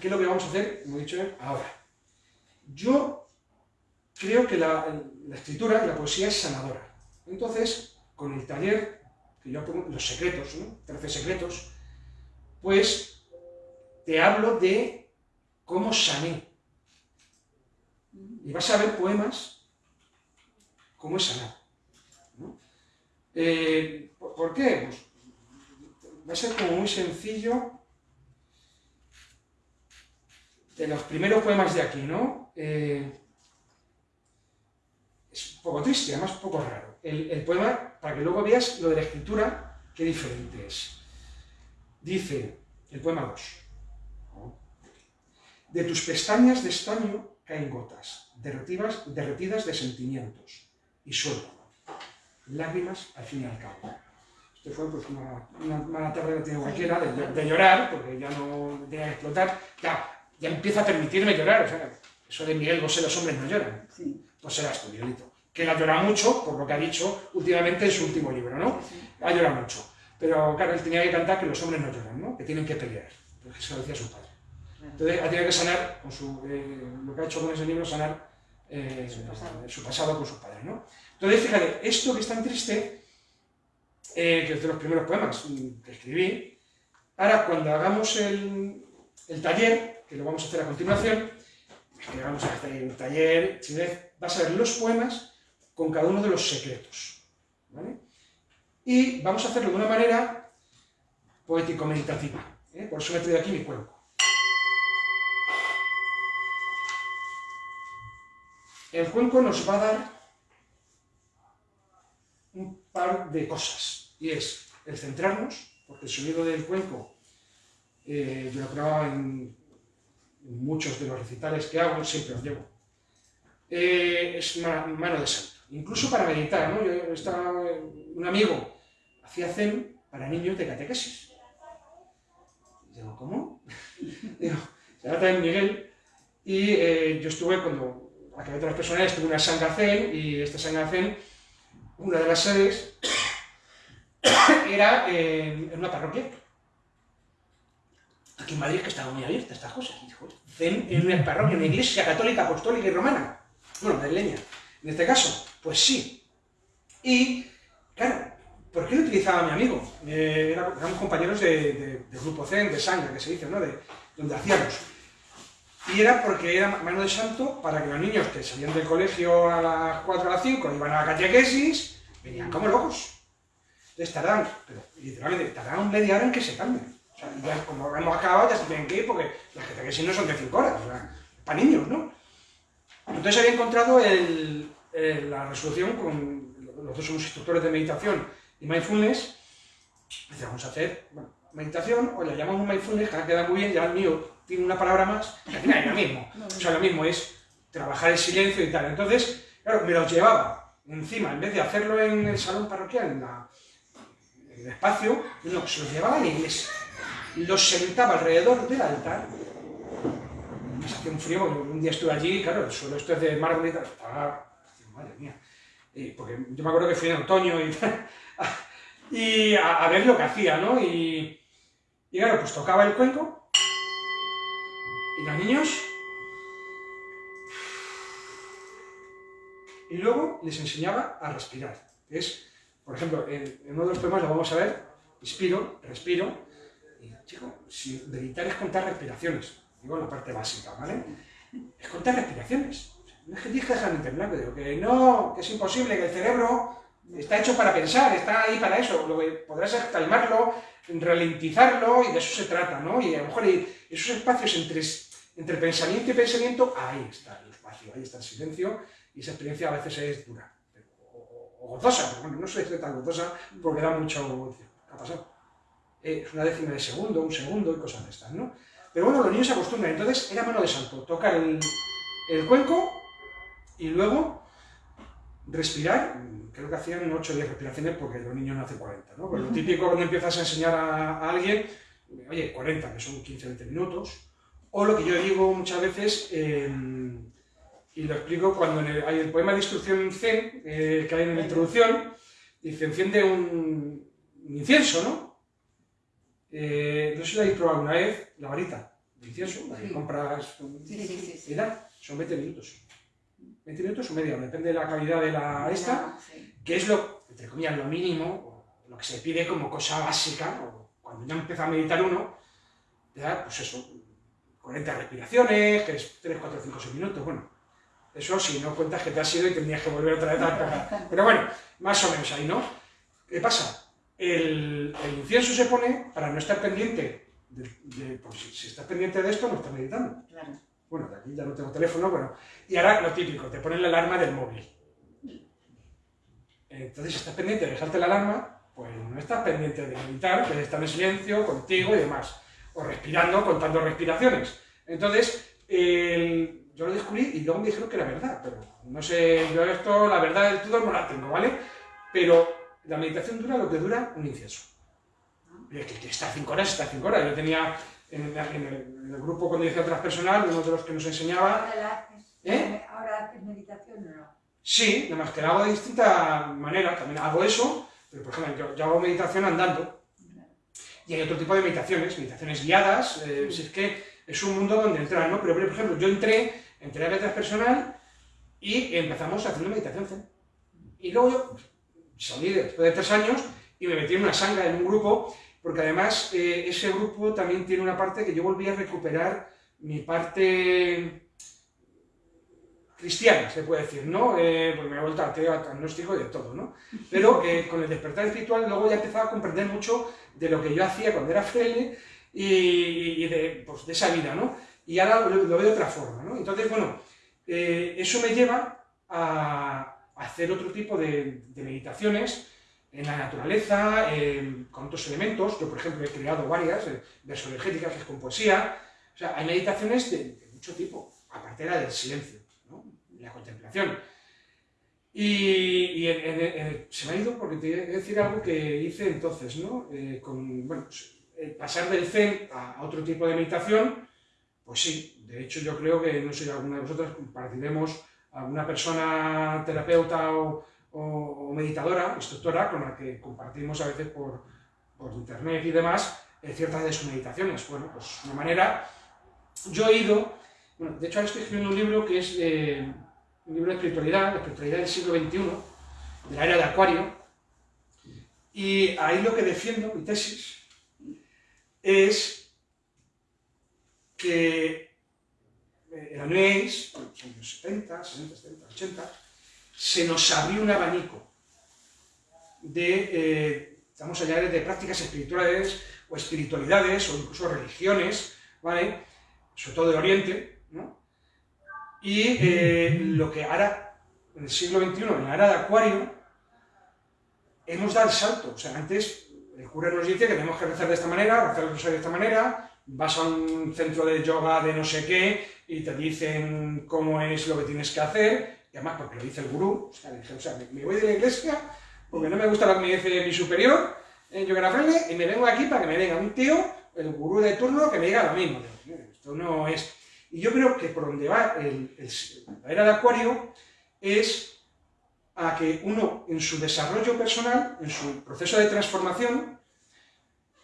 qué es lo que vamos a hacer, como he dicho ahora. Yo creo que la, la escritura y la poesía es sanadora. Entonces, con el taller, que yo pongo los secretos, ¿no? 13 secretos, pues te hablo de cómo sané. Y vas a ver poemas cómo es sanar. Eh, ¿Por qué? Pues va a ser como muy sencillo. De los primeros poemas de aquí, ¿no? Eh, es un poco triste, además un poco raro. El, el, poema, para que luego veas lo de la escritura, qué diferente es. Dice, el poema 2, de tus pestañas de estaño caen gotas, derretidas, derretidas de sentimientos, y suelto, lágrimas al fin y al cabo. Este fue pues, una, mala tarde de cualquiera de, de, llorar, porque ya no tenía que explotar. Ya, ya empieza a permitirme llorar, o sea, eso de Miguel Bosé, los hombres no lloran. Pues serás tú, Miguelito. que él ha llorado mucho, por lo que ha dicho últimamente en su último libro, ¿no? Ha llorado mucho. Pero claro, él tenía que cantar que los hombres no lloran, ¿no? Que tienen que pelear, porque eso lo decía su padre. Entonces ha tenido que sanar, con su, eh, lo que ha hecho con ese libro, sanar eh, su, pasado. con sus padres, ¿no? Entonces, fíjate, esto que es tan triste, eh, que es de los primeros poemas que escribí, ahora cuando hagamos el, el taller, que lo vamos a hacer a continuación, que vamos a hacer un taller, vas a ver los poemas con cada uno de los secretos. ¿vale? Y vamos a hacerlo de una manera poético-meditativa. ¿eh? Por eso me he traído aquí mi cuenco. El cuenco nos va a dar un par de cosas, y es el centrarnos, porque el sonido del cuenco eh, yo lo grababa en muchos de los recitales que hago, siempre los llevo, eh, es mano de santo. Incluso para meditar, ¿no? Yo estaba, un amigo hacía zen para niños de catequesis. Digo, ¿cómo? digo, se trata de Miguel, y eh, yo estuve cuando acabé de las personas, estuve una sanga zen, y esta sanga zen, una de las sedes, era en una parroquia aquí en Madrid que estaba muy abierta a estas cosas. en una parroquia, una iglesia católica, apostólica y romana. Bueno, madrileña. En este caso, pues sí. Y, claro, ¿por qué lo utilizaba mi amigo? Eh, éramos compañeros de, grupo Zen, de sangre, que se dice, ¿no? De, donde hacíamos. Y era porque era mano de santo para que los niños que salían del colegio a las 4 a las 5 iban a la catequesis, venían como locos. Entonces tardaban, pero literalmente, tardaban media hora en que se cambien ya como hemos acabado, ya se tienen que ir porque las que si no son de 5 horas, o sea, para niños, ¿no? Entonces había encontrado la resolución con, los dos somos instructores de meditación y mindfulness, dice, vamos a hacer meditación, o le llamamos mindfulness, que queda muy bien, ya el mío tiene una palabra más, al final es lo mismo, o sea, lo mismo es trabajar el silencio y tal. Entonces, claro, me los llevaba encima, en vez de hacerlo en el salón parroquial, en, el espacio, no, se los llevaba a la iglesia los sentaba alrededor del altar. Me hacía un frío, un día estuve allí, claro, el suelo esto es de mármol y tal, estaba, madre mía, porque yo me acuerdo que fui en otoño y, y a, ver lo que hacía, ¿no? Y claro, pues tocaba el cuenco, y los niños, y luego les enseñaba a respirar. Es, por ejemplo, en, uno de los poemas lo vamos a ver, inspiro, respiro, chico, si meditar es contar respiraciones, digo la parte básica, ¿vale? Es contar respiraciones. No es que que dejar en blanco, digo que no, que es imposible, que el cerebro está hecho para pensar, está ahí para eso, lo que podrás es calmarlo, ralentizarlo y de eso se trata, ¿no? Y a lo mejor esos espacios entre, entre pensamiento y pensamiento, ahí está el espacio, ahí está el silencio y esa experiencia a veces es dura, o, gozosa, pero bueno, no soy tan gozosa porque da mucho... ¿Qué ha pasado? es una décima de segundo, un segundo y cosas de estas, ¿no? Pero bueno, los niños se acostumbran, entonces era mano de santo, tocar el, cuenco y luego respirar, creo que hacían 8 o 10 respiraciones porque los niños no hacen 40, ¿no? Pues lo típico cuando empiezas a enseñar a, alguien, oye, 40, que son 15-20 minutos, o lo que yo digo muchas veces, em, y lo explico cuando hay el poema de instrucción C, eh, que hay en la introducción, dice, enciende un incienso, ¿no? Eh, no sé si la habéis probado alguna vez, la varita delicioso, la que compras sí, sí, sí, son 20 minutos. 20 minutos o media, depende de la calidad de la esta, que es lo, entre comillas, lo mínimo, lo que se pide como cosa básica, cuando ya empieza a meditar uno, ya, pues eso, 40 respiraciones, que es 3, 4, 5, 6 minutos, bueno, eso si no cuentas que te has ido y tendrías que volver otra vez a Pero bueno, más o menos ahí, ¿no? ¿Qué pasa? el, incienso se pone para no estar pendiente, de, pues, si, estás pendiente de esto, no estás meditando. Bueno, de aquí ya no tengo teléfono, bueno. Y ahora lo típico, te ponen la alarma del móvil. Entonces, si estás pendiente de dejarte la alarma, pues no estás pendiente de meditar, que estar en silencio, contigo y demás. O respirando, contando respiraciones. Entonces, yo lo descubrí y luego me dijeron que era verdad, pero no sé, yo esto, la verdad del todo no la tengo, ¿vale? Pero la meditación dura lo que dura un incienso. Y es que, está cinco horas, está cinco horas. Yo tenía en, el, grupo cuando hice otras personal, uno de los que nos enseñaba... ¿Ahora, haces, ¿Eh? ¿Ahora haces meditación o no? Sí, además que lo hago de distinta manera, también hago eso, pero por ejemplo, yo, hago meditación andando. Y hay otro tipo de meditaciones, meditaciones guiadas, eh, si es que es un mundo donde entrar, ¿no? Pero, por ejemplo, yo entré, entré a letras personal y empezamos haciendo meditación zen. Y luego yo salí después de tres años y me metí en una sanga, en un grupo, porque además eh, ese grupo también tiene una parte que yo volví a recuperar mi parte cristiana, se puede decir, ¿no? Eh, pues me he vuelto ateo, agnóstico y de todo, ¿no? Pero eh, con el despertar espiritual luego ya empezaba a comprender mucho de lo que yo hacía cuando era fraile y, de, pues, de, esa vida, ¿no? Y ahora lo, veo de otra forma, ¿no? Entonces, bueno, eh, eso me lleva a, hacer otro tipo de, meditaciones en la naturaleza, con otros elementos. Yo, por ejemplo, he creado varias, energéticas, que es con poesía. O sea, hay meditaciones de, mucho tipo, aparte de la del silencio la contemplación. Y, se me ha ido porque te voy a decir algo que hice entonces, ¿no? Eh, con, bueno, pues, pasar del zen a otro tipo de meditación, pues sí, de hecho yo creo que, no sé, alguna de vosotras compartiremos alguna persona terapeuta o, meditadora, instructora, con la que compartimos a veces por, por internet y demás, eh, ciertas de sus meditaciones. Bueno, pues una manera, yo he ido, bueno, de hecho ahora estoy escribiendo un libro que es... Eh, un libro de espiritualidad, la espiritualidad del siglo XXI, de la era de Acuario, y ahí lo que defiendo, mi tesis, es que New en los años 70, 60, 70, 80, se nos abrió un abanico de, eh, estamos allá de prácticas espirituales o espiritualidades o incluso religiones, ¿vale? Sobre todo de Oriente, ¿no? Y eh, lo que ahora, en el siglo XXI, en la era de Acuario, hemos dado el salto. O sea, antes el cura nos dice que tenemos que rezar de esta manera, rezar de esta manera, vas a un centro de yoga de no sé qué y te dicen cómo es lo que tienes que hacer, y además porque lo dice el gurú, o sea, dije, o sea me, voy de la iglesia porque no me gusta lo que me dice mi superior yoga frente y me vengo aquí para que me venga un tío, el gurú de turno, que me diga lo mismo. Esto no es... Y yo creo que por donde va la era de Acuario es a que uno en su desarrollo personal, en su proceso de transformación,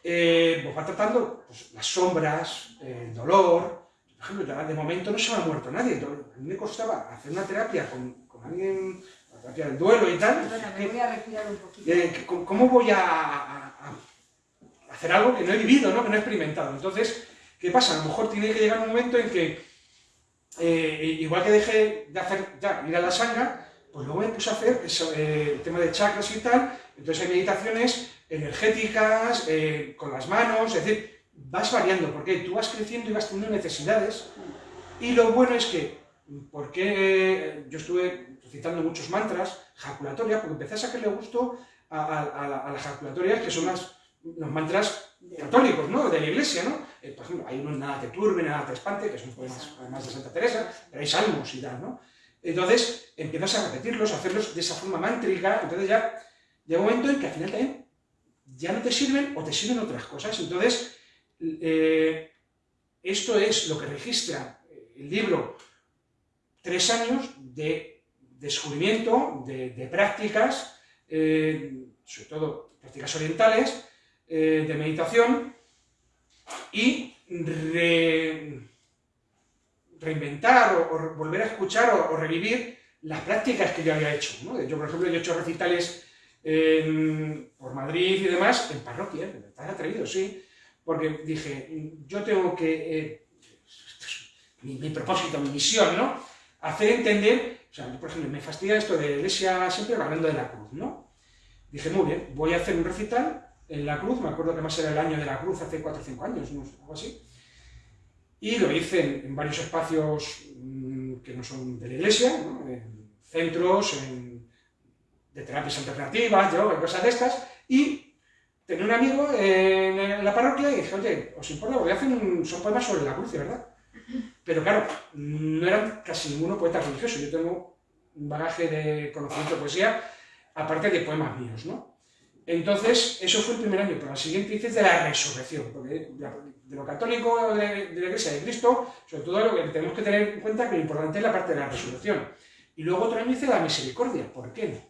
eh, pues va tratando pues, las sombras, el dolor. Por ejemplo, de momento no se me ha muerto nadie. a mí me costaba hacer una terapia con, alguien, la terapia del duelo y tal. Bueno, me voy a respirar un poquito. Eh, ¿Cómo voy a, hacer algo que no he vivido, ¿no? que no he experimentado? Entonces, ¿Qué pasa? A lo mejor tiene que llegar un momento en que, eh, igual que dejé de hacer, ya, ir la sanga, pues luego me puse a hacer eh, el tema de chakras y tal, entonces hay meditaciones energéticas, eh, con las manos, es decir, vas variando, porque tú vas creciendo y vas teniendo necesidades, y lo bueno es que, porque yo estuve recitando muchos mantras, jaculatorias, porque empecé a sacarle gusto a, las jaculatorias, que son las, los mantras católicos, ¿no? De la iglesia, ¿no? Eh, por ejemplo, hay unos nada te turbe, nada te espante, que son poemas además de Santa Teresa, pero hay salmos y tal, ¿no? Entonces, empiezas a repetirlos, a hacerlos de esa forma mántrica, entonces ya llega un momento en que al final también ya no te sirven o te sirven otras cosas. Entonces, eh, esto es lo que registra el libro tres años de descubrimiento de, prácticas, eh, sobre todo prácticas orientales, de meditación, y reinventar o, volver a escuchar o, revivir las prácticas que yo había hecho. Yo, por ejemplo, yo he hecho recitales por Madrid y demás, en parroquias, me estás atrevido, sí, porque dije, yo tengo que, eh, mi, propósito, mi misión, ¿no? Hacer entender, o sea, por ejemplo, me fastidia esto de iglesia siempre hablando de la cruz, ¿no? Dije, muy bien, voy a hacer un recital en la cruz, me acuerdo que más era el año de la cruz, hace 4 o 5 años, algo así. Y lo hice en, varios espacios mm, que no son de la iglesia, en centros, en, de terapias alternativas, yo, en cosas de estas, y tenía un amigo en, la parroquia y dije, oye, ¿os importa? Voy a hacer son poemas sobre la cruz, ¿verdad? Pero claro, no eran casi ninguno poeta religioso, yo tengo un bagaje de conocimiento de poesía, aparte de poemas míos, ¿no? Entonces, eso fue el primer año, pero al siguiente dices de la resurrección, porque de, lo católico de, la Iglesia de Cristo, sobre todo lo que tenemos que tener en cuenta que lo importante es la parte de la resurrección. Y luego otro año hice la misericordia, ¿por qué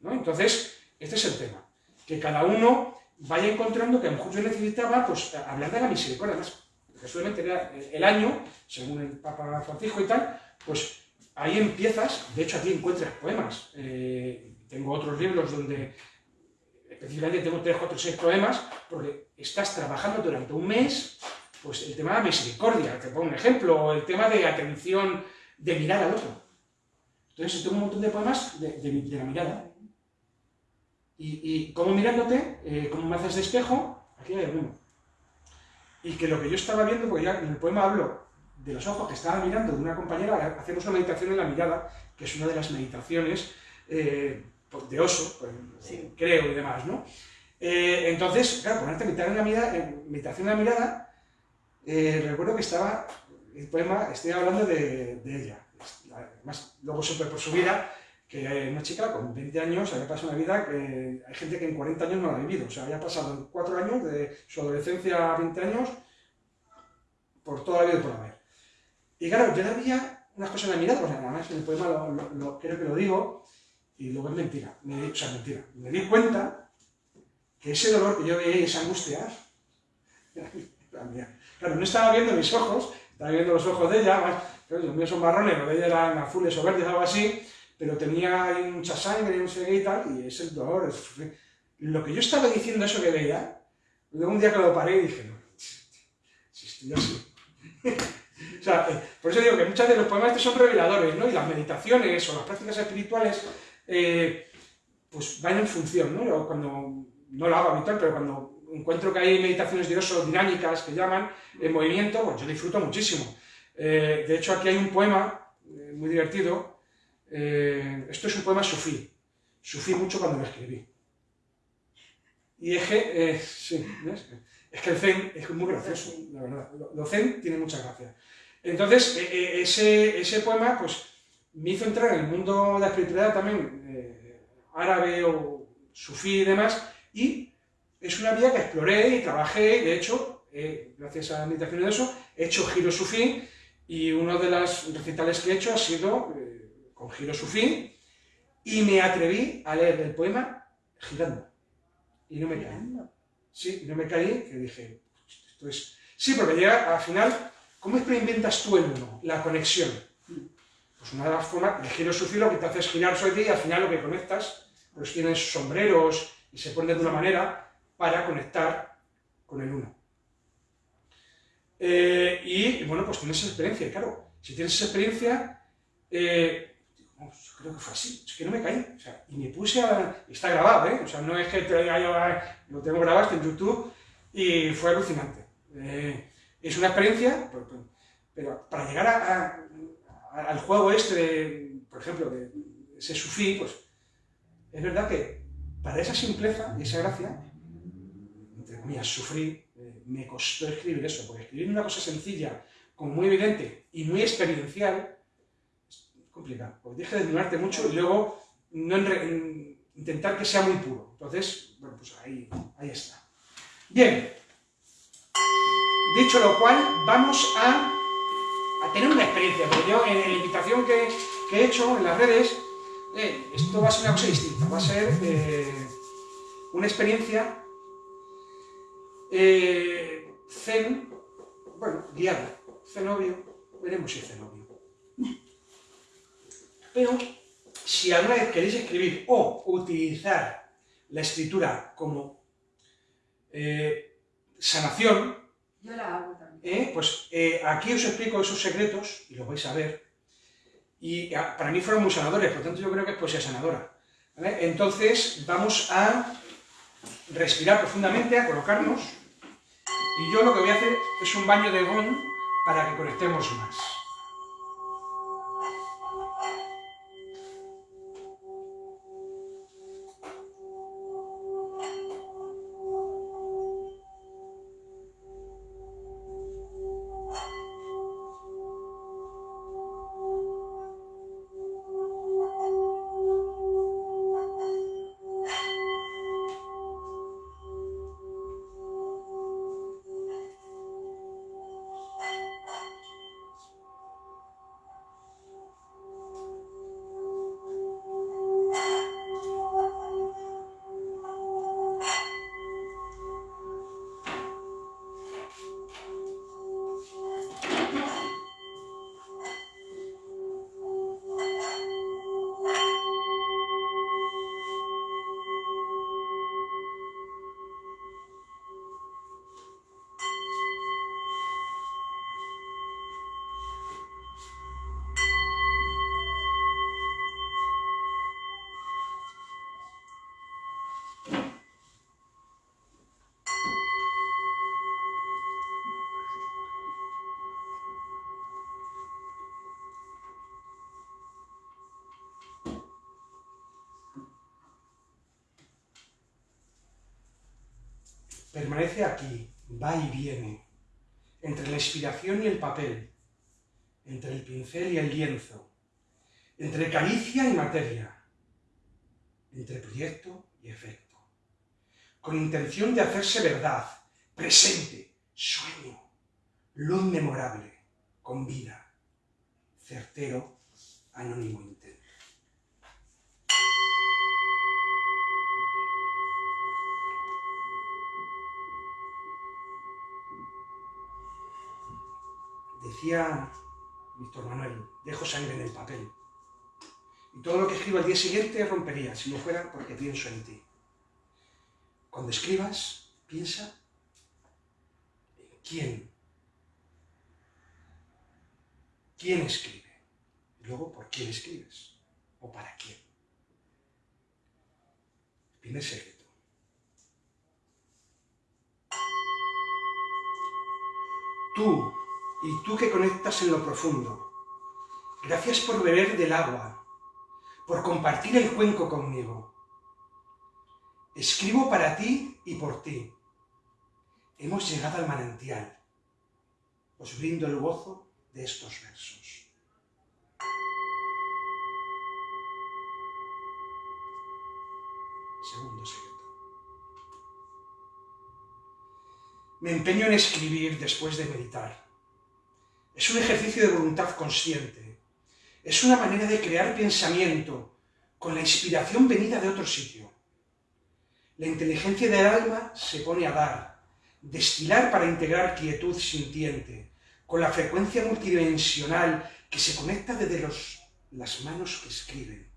no? Entonces, este es el tema, que cada uno vaya encontrando que a lo mejor yo necesitaba, pues, hablar de la misericordia, además, porque solamente era el año, según el Papa Francisco y tal, pues ahí empiezas, de hecho aquí encuentras poemas, eh, tengo otros libros donde específicamente tengo tres, cuatro, seis poemas, porque estás trabajando durante un mes, pues el tema de la misericordia, te pongo un ejemplo, o el tema de atención, de mirar al otro. Entonces tengo un montón de poemas de, la mirada. Y, y cómo mirándote, eh, cómo me haces de espejo, aquí hay alguno. Y que lo que yo estaba viendo, porque ya en el poema hablo de los ojos que estaba mirando de una compañera, hacemos una meditación en la mirada, que es una de las meditaciones eh, pues, de oso, pues, creo y demás, ¿no? Eh, entonces, claro, ponerte a meditar en la mirada, en meditación en la mirada, eh, recuerdo que estaba, el poema, estoy hablando de, ella, además, luego supe por su vida que una chica con 20 años había pasado una vida que hay gente que en 40 años no la ha vivido, o sea, había pasado 4 años, de su adolescencia a 20 años, por toda la vida y por haber. Y claro, yo le había unas cosas en la mirada, pues además en el poema lo, creo que lo digo, y luego es mentira, me, o sea, mentira. Me di cuenta que ese dolor que yo veía y esa angustia, claro, no estaba viendo mis ojos, estaba viendo los ojos de ella, más, los míos son marrones, los de ella eran azules o verdes, algo así, pero tenía mucha sangre, no sé qué y tal, y es el dolor, es Lo que yo estaba diciendo, eso que veía, luego un día que lo paré y dije, no, si estoy así. o sea, eh, por eso digo que muchas de los poemas estos son reveladores, ¿no? Y las meditaciones o las prácticas espirituales eh, pues van en función, ¿no? Cuando, no lo hago habitual, pero cuando encuentro que hay meditaciones de oso dinámicas que llaman, en movimiento, pues yo disfruto muchísimo. Eh, de hecho, aquí hay un poema eh, muy divertido, esto es un poema sufí, sufí mucho cuando lo escribí. Y es que, sí, es que el zen es muy gracioso, la verdad, lo, zen tiene mucha gracia. Entonces, ese, ese poema, pues, me hizo entrar en el mundo de la espiritualidad también eh, árabe o sufí y demás, y es una vía que exploré y trabajé, de hecho, eh, gracias a la meditación de eso, he hecho giro sufí, y uno de los recitales que he hecho ha sido eh, con giro sufí, y me atreví a leer el poema girando, y no me caí. Sí, no me caí, que dije, esto es... Sí, porque llega al final, ¿cómo inventas tú el uno? La conexión. Pues una de las formas, el giro sufi lo que te hace es girar sobre ti y al final lo que conectas, pues tienes sombreros y se pone de una manera para conectar con el uno. Eh, y, bueno, pues tienes experiencia, y claro, si tienes esa experiencia, eh, creo que fue así, es que no me caí, y me puse a... está grabado, ¿eh? O sea, no es que te yo, lo tengo grabado, está en YouTube, y fue alucinante. Eh, es una experiencia, pero, para llegar a al juego este, por ejemplo, de ese sufí, pues es verdad que para esa simpleza y esa gracia, entre comillas, sufrí, eh, me costó escribir eso, porque escribir una cosa sencilla, como muy evidente y muy experiencial, es complicado, porque tienes que desnudarte mucho y luego no intentar que sea muy puro. Entonces, bueno, pues ahí, ahí está. Bien, dicho lo cual, vamos a a tener una experiencia, pero yo en, la invitación que, he hecho en las redes, eh, esto va a ser una cosa distinta, va a ser eh, una experiencia eh, zen, bueno, guiada, cenobio, veremos si es cenobio. Pero, si alguna vez queréis escribir o utilizar la escritura como sanación, yo la hago ¿eh? Pues eh, aquí os explico esos secretos, y los vais a ver, y ah, para mí fueron muy sanadores, por lo tanto yo creo que es poesía sanadora. Entonces vamos a respirar profundamente, a colocarnos, y yo lo que voy a hacer es un baño de gong para que conectemos más. Aquí, va y viene, entre la inspiración y el papel, entre el pincel y el lienzo, entre caricia y materia, entre proyecto y efecto, con intención de hacerse verdad, presente, sueño, luz memorable, con vida, certero, anónimo intento. Decía Víctor Manuel, dejo sangre en el papel. Y todo lo que escribo al día siguiente rompería, si no fuera porque pienso en ti. Cuando escribas, piensa en quién. ¿Quién escribe? Y luego, ¿por quién escribes? ¿O para quién? Primer secreto. Tú, y tú que conectas en lo profundo, gracias por beber del agua, por compartir el cuenco conmigo. Escribo para ti y por ti. Hemos llegado al manantial. Os brindo el gozo de estos versos. Segundo secreto. Me empeño en escribir después de meditar. Es un ejercicio de voluntad consciente. Es una manera de crear pensamiento con la inspiración venida de otro sitio. La inteligencia del alma se pone a dar, destilar para integrar quietud sintiente, con la frecuencia multidimensional que se conecta desde las manos que escriben.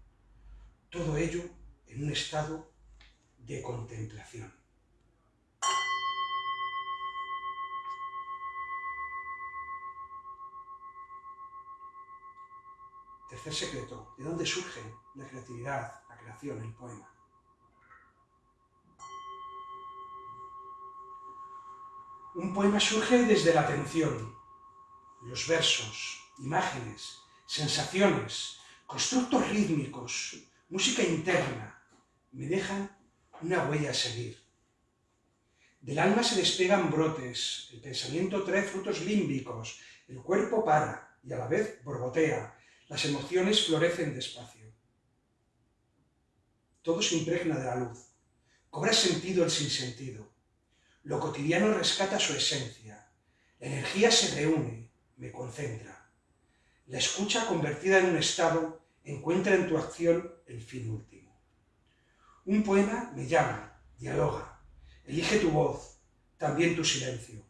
Todo ello en un estado de contemplación. Tercer secreto, ¿de dónde surge la creatividad, la creación, el poema? Un poema surge desde la atención, los versos, imágenes, sensaciones, constructos rítmicos, música interna, me dejan una huella a seguir. Del alma se despegan brotes, el pensamiento trae frutos límbicos, el cuerpo para y a la vez borbotea, las emociones florecen despacio. Todo se impregna de la luz. Cobra sentido el sinsentido. Lo cotidiano rescata su esencia. La energía se reúne, me concentra. La escucha convertida en un estado encuentra en tu acción el fin último. Un poema me llama, dialoga, elige tu voz, también tu silencio.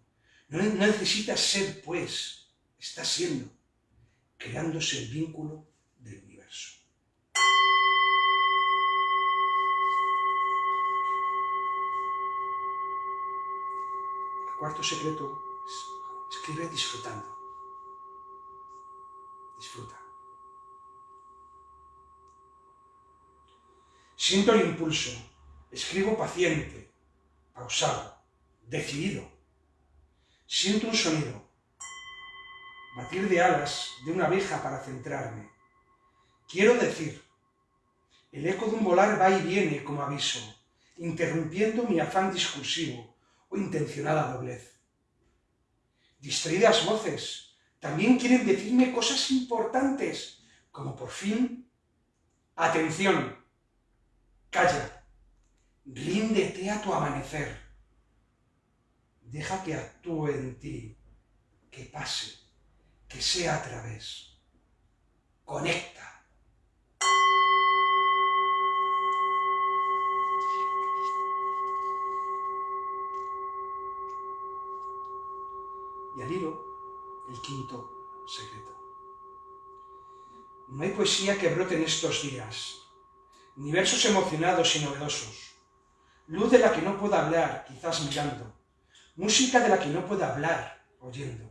No necesitas ser, pues, estás siendo creándose el vínculo del universo. El cuarto secreto es escribe disfrutando. Disfruta. Siento el impulso, escribo paciente, pausado, decidido. Siento un sonido, batir de alas de una abeja para centrarme. Quiero decir, el eco de un volar va y viene como aviso, interrumpiendo mi afán discursivo o intencionada doblez. Distraídas voces también quieren decirme cosas importantes, como por fin, atención, calla, ríndete a tu amanecer, deja que actúe en ti, que pase que sea a través. Conecta. Y al hilo, el quinto secreto. No hay poesía que brote en estos días, ni versos emocionados y novedosos, luz de la que no pueda hablar, quizás mirando, música de la que no pueda hablar, oyendo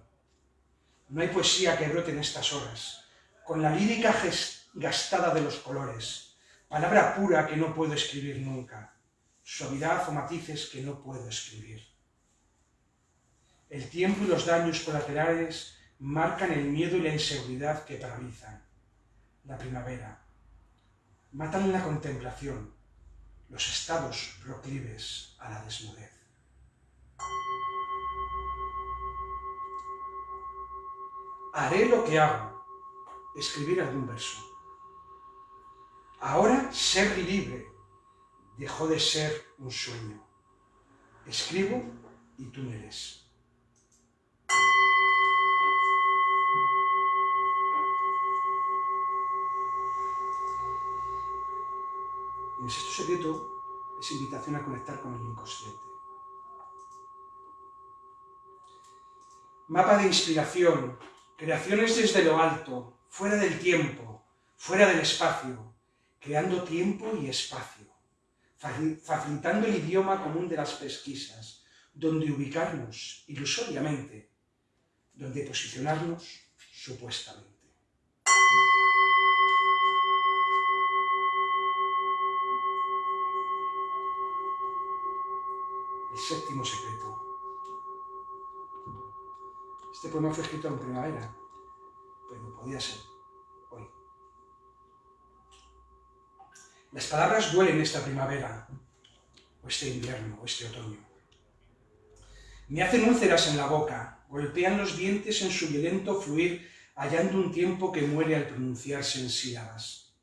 no hay poesía que brote en estas horas, con la lírica gastada de los colores, palabra pura que no puedo escribir nunca, suavidad o matices que no puedo escribir. El tiempo y los daños colaterales marcan el miedo y la inseguridad que paralizan. La primavera. Matan la contemplación, los estados proclives a la desnudez. Haré lo que hago, escribir algún verso. Ahora ser libre dejó de ser un sueño. Escribo y tú me lees. El sexto secreto es invitación a conectar con el inconsciente. Mapa de inspiración, creaciones desde lo alto, fuera del tiempo, fuera del espacio, creando tiempo y espacio, facilitando el idioma común de las pesquisas, donde ubicarnos ilusoriamente, donde posicionarnos supuestamente. El séptimo secreto. Este poema fue escrito en primavera, pero podía ser hoy. Las palabras duelen esta primavera, o este invierno, o este otoño. Me hacen úlceras en la boca, golpean los dientes en su violento fluir, hallando un tiempo que muere al pronunciarse en sílabas.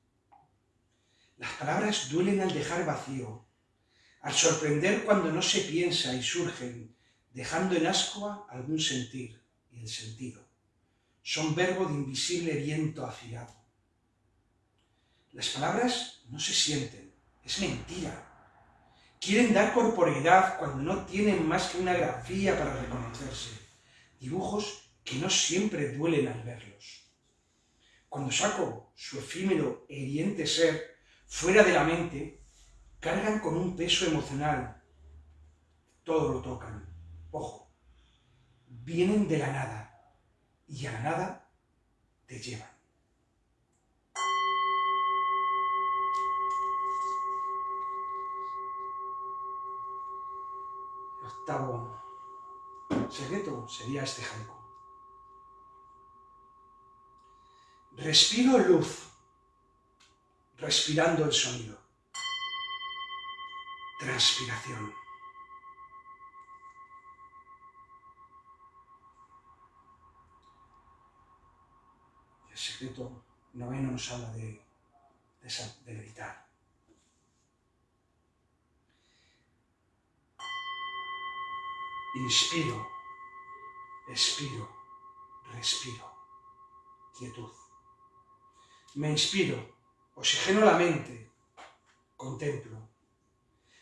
Las palabras duelen al dejar vacío, al sorprender cuando no se piensa y surgen, dejando en ascua algún sentir el sentido. Son verbo de invisible viento afilado. Las palabras no se sienten, es mentira. Quieren dar corporeidad cuando no tienen más que una grafía para reconocerse. Dibujos que no siempre duelen al verlos. Cuando saco su efímero e hiriente ser fuera de la mente, cargan con un peso emocional. Todo lo tocan. Ojo, vienen de la nada y a la nada te llevan. El octavo secreto sería este haiku. Respiro luz, respirando el sonido transpiración. El secreto noveno nos habla de, de, de meditar. Inspiro, expiro, respiro, quietud. Me inspiro, oxigeno la mente, contemplo,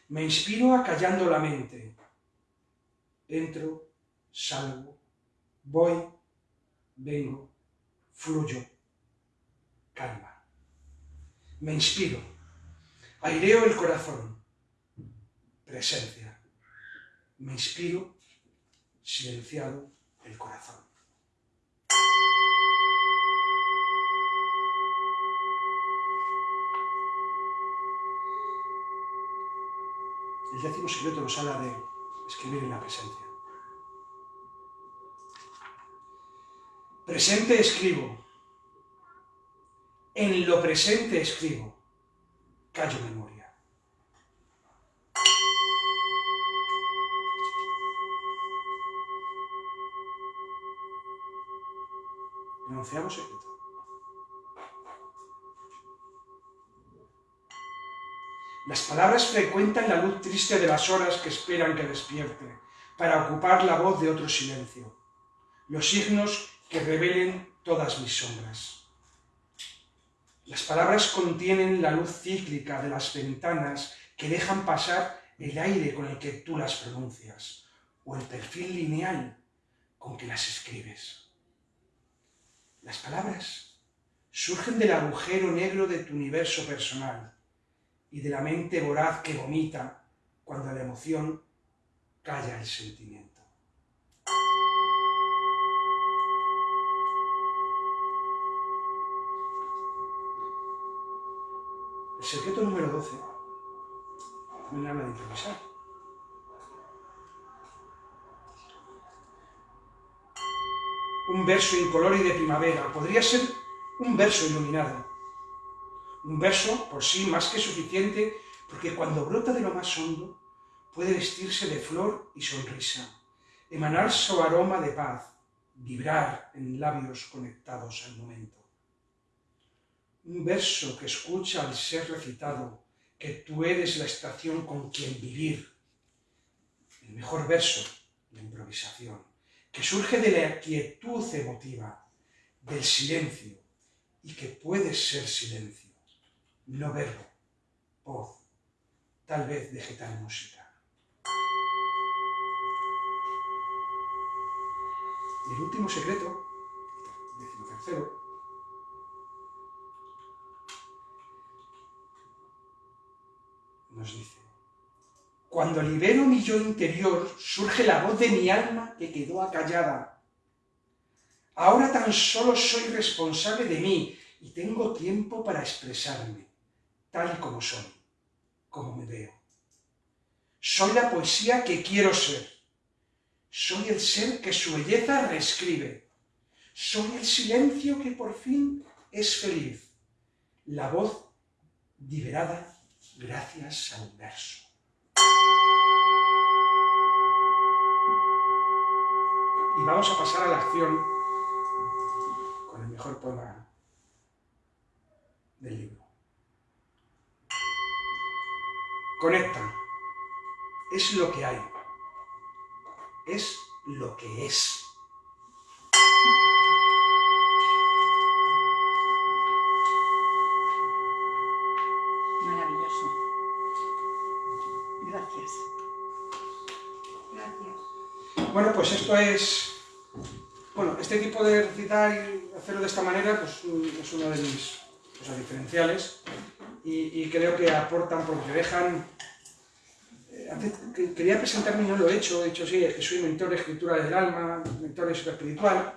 me inspiro acallando la mente. Entro, salgo, voy, vengo, fluyo, calma. Me inspiro, aireo el corazón, presencia. Me inspiro, silenciado el corazón. El décimo secreto nos habla de escribir en la presencia. Presente escribo. En lo presente escribo. Callo memoria. Enunciamos secreto. Las palabras frecuentan la luz triste de las horas que esperan que despierte, para ocupar la voz de otro silencio. Los signos que revelen todas mis sombras. Las palabras contienen la luz cíclica de las ventanas que dejan pasar el aire con el que tú las pronuncias, o el perfil lineal con que las escribes. Las palabras surgen del agujero negro de tu universo personal, y de la mente voraz que vomita cuando la emoción calla el sentimiento. El secreto número 12 también habla de improvisar. Un verso incoloro y de primavera podría ser un verso iluminado, un verso por sí más que suficiente, porque cuando brota de lo más hondo, puede vestirse de flor y sonrisa, emanar su aroma de paz, vibrar en labios conectados al momento. Un verso que escucha al ser recitado, que tú eres la estación con quien vivir. El mejor verso, la improvisación, que surge de la quietud emotiva, del silencio, y que puede ser silencio, no verbo, voz, tal vez vegetal música. El último secreto, décimo tercero, nos dice, cuando libero mi yo interior, surge la voz de mi alma que quedó acallada. Ahora tan solo soy responsable de mí y tengo tiempo para expresarme, tal como soy, como me veo. Soy la poesía que quiero ser. Soy el ser que su belleza reescribe. Soy el silencio que por fin es feliz. La voz liberada gracias al verso. Y vamos a pasar a la acción con el mejor poema del libro. Conecta. Es lo que hay. Es lo que es. Bueno, pues esto es... Bueno, este tipo de recitar y hacerlo de esta manera pues, mm, es uno de mis cosas diferenciales y, creo que aportan porque dejan... eh, antes que- quería presentarme y no lo he hecho, he dicho sí, es que soy mentor de escritura del alma, mentor de espiritual,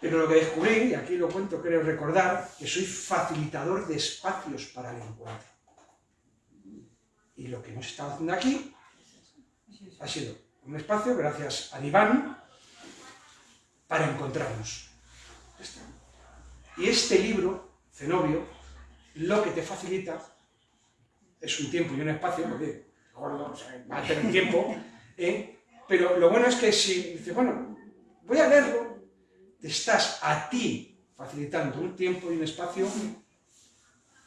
pero lo que descubrí, y aquí lo cuento, creo recordar, que soy facilitador de espacios para el encuentro. Y lo que hemos estado haciendo aquí ha sido un espacio, gracias a Iván, para encontrarnos. Y este libro, Cenobio, lo que te facilita es un tiempo y un espacio, porque gordo, o va a tener tiempo, ¿eh? pero lo bueno es que si dices, bueno, voy a leerlo, te estás a ti facilitando un tiempo y un espacio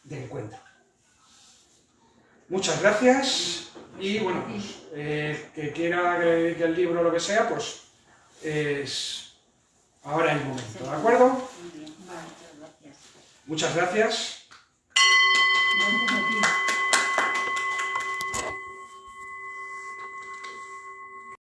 de encuentro. Muchas gracias y bueno, pues, eh, que quiera que, que, el libro lo que sea, pues es ahora el momento, ¿de acuerdo? Muchas gracias.